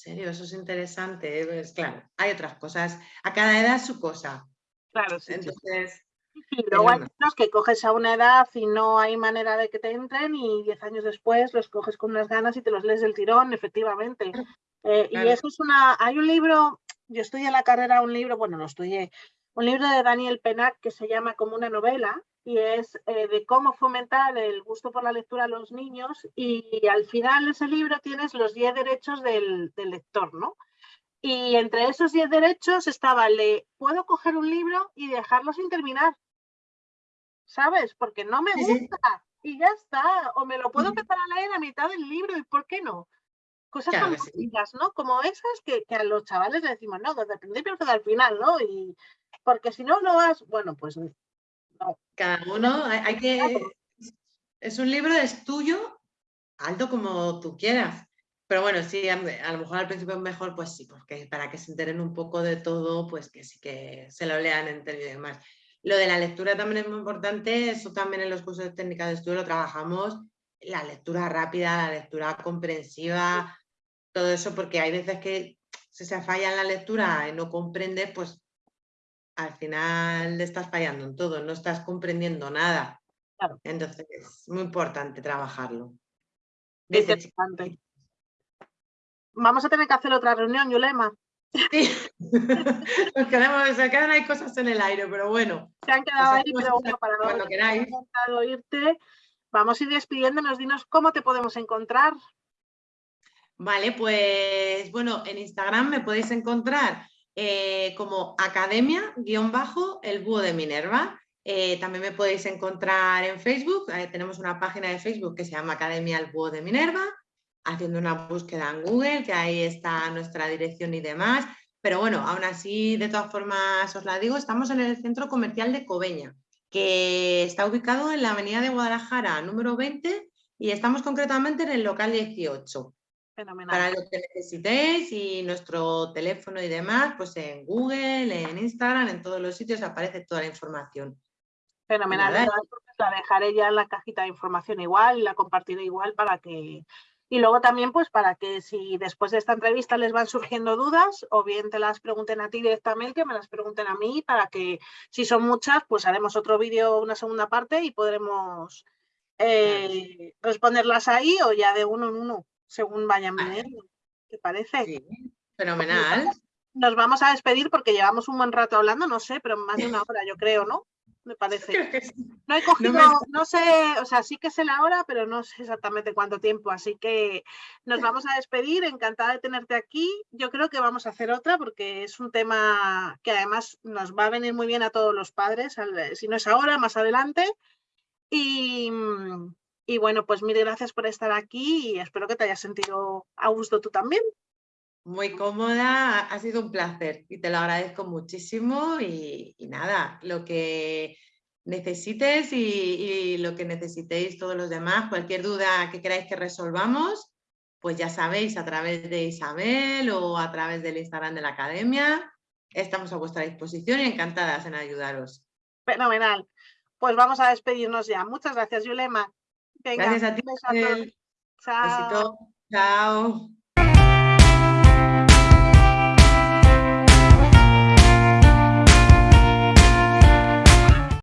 serio? Eso es interesante. Pues, claro, hay otras cosas. A cada edad su cosa. Claro, sí. Entonces. Y luego hay que coges a una edad y no hay manera de que te entren y diez años después los coges con unas ganas y te los lees del tirón, efectivamente. Eh, y eso es una... Hay un libro, yo estudié en la carrera un libro, bueno, lo estudié, un libro de Daniel Penac que se llama como una novela y es eh, de cómo fomentar el gusto por la lectura a los niños y al final de ese libro tienes los 10 derechos del, lector, ¿no? Y entre esos 10 derechos estaba el de, puedo coger un libro y dejarlo sin terminar, ¿sabes? Porque no me gusta y ya está, o me lo puedo empezar a leer a mitad del libro y ¿por qué no? Cosas tan sencillas, ¿no? Como esas que, a los chavales le decimos, no, desde el principio hasta el final, ¿no? Y porque si no, no vas, bueno, pues no. Cada uno, hay, que, es un libro, es tuyo, alto como tú quieras. Pero bueno, sí, a, lo mejor al principio es mejor, pues sí, porque para que se enteren un poco de todo, pues que sí que se lo lean en términos de más. Lo de la lectura también es muy importante, eso también en los cursos de técnica de estudio lo trabajamos, la lectura rápida, la lectura comprensiva, todo eso, porque hay veces que si se falla en la lectura y no comprendes, pues al final le estás fallando en todo, no estás comprendiendo nada. Entonces es muy importante trabajarlo. Vamos a tener que hacer otra reunión, Yulema. Sí, Nos quedamos, se quedan ahí cosas en el aire, pero bueno. Se han quedado ahí, pero bueno, para cuando queráis. Irte, vamos a ir despidiéndonos, dinos cómo te podemos encontrar. Vale, pues bueno, en Instagram me podéis encontrar eh, como academia, guion bajo, el búho de Minerva. Eh, también me podéis encontrar en Facebook, eh, tenemos una página de Facebook que se llama Academia El Búho de Minerva, haciendo una búsqueda en Google, que ahí está nuestra dirección y demás. Pero bueno, aún así, de todas formas, os la digo, estamos en el centro comercial de Cobeña, que está ubicado en la avenida de Guadalajara, número 20, y estamos concretamente en el local 18. Para lo que necesitéis y nuestro teléfono y demás, pues en Google, en Instagram, en todos los sitios aparece toda la información. Fenomenal. La dejaré ya en la cajita de información igual y la compartiré igual para que... Y luego también pues para que si después de esta entrevista les van surgiendo dudas o bien te las pregunten a ti directamente o me las pregunten a mí para que si son muchas pues haremos otro vídeo, una segunda parte y podremos eh, responderlas ahí o ya de uno en uno, según vayan viniendo. ¿Te parece? Sí, fenomenal. Nos vamos a despedir porque llevamos un buen rato hablando, no sé, pero más de una hora yo creo, ¿no? Me parece. No he cogido, no, sé, o sea, sí que sé la hora, pero no sé exactamente cuánto tiempo, así que nos vamos a despedir, encantada de tenerte aquí. Yo creo que vamos a hacer otra porque es un tema que además nos va a venir muy bien a todos los padres, si no es ahora, más adelante. Y, y bueno, pues mil gracias por estar aquí y espero que te hayas sentido a gusto tú también. Muy cómoda, ha sido un placer y te lo agradezco muchísimo y, nada, lo que necesites y, lo que necesitéis todos los demás, cualquier duda que queráis que resolvamos, pues ya sabéis, a través de Isabel o a través del Instagram de la Academia, estamos a vuestra disposición y encantadas en ayudaros. Fenomenal. Pues vamos a despedirnos ya. Muchas gracias, Yulema. Gracias a ti. Chao. Chao.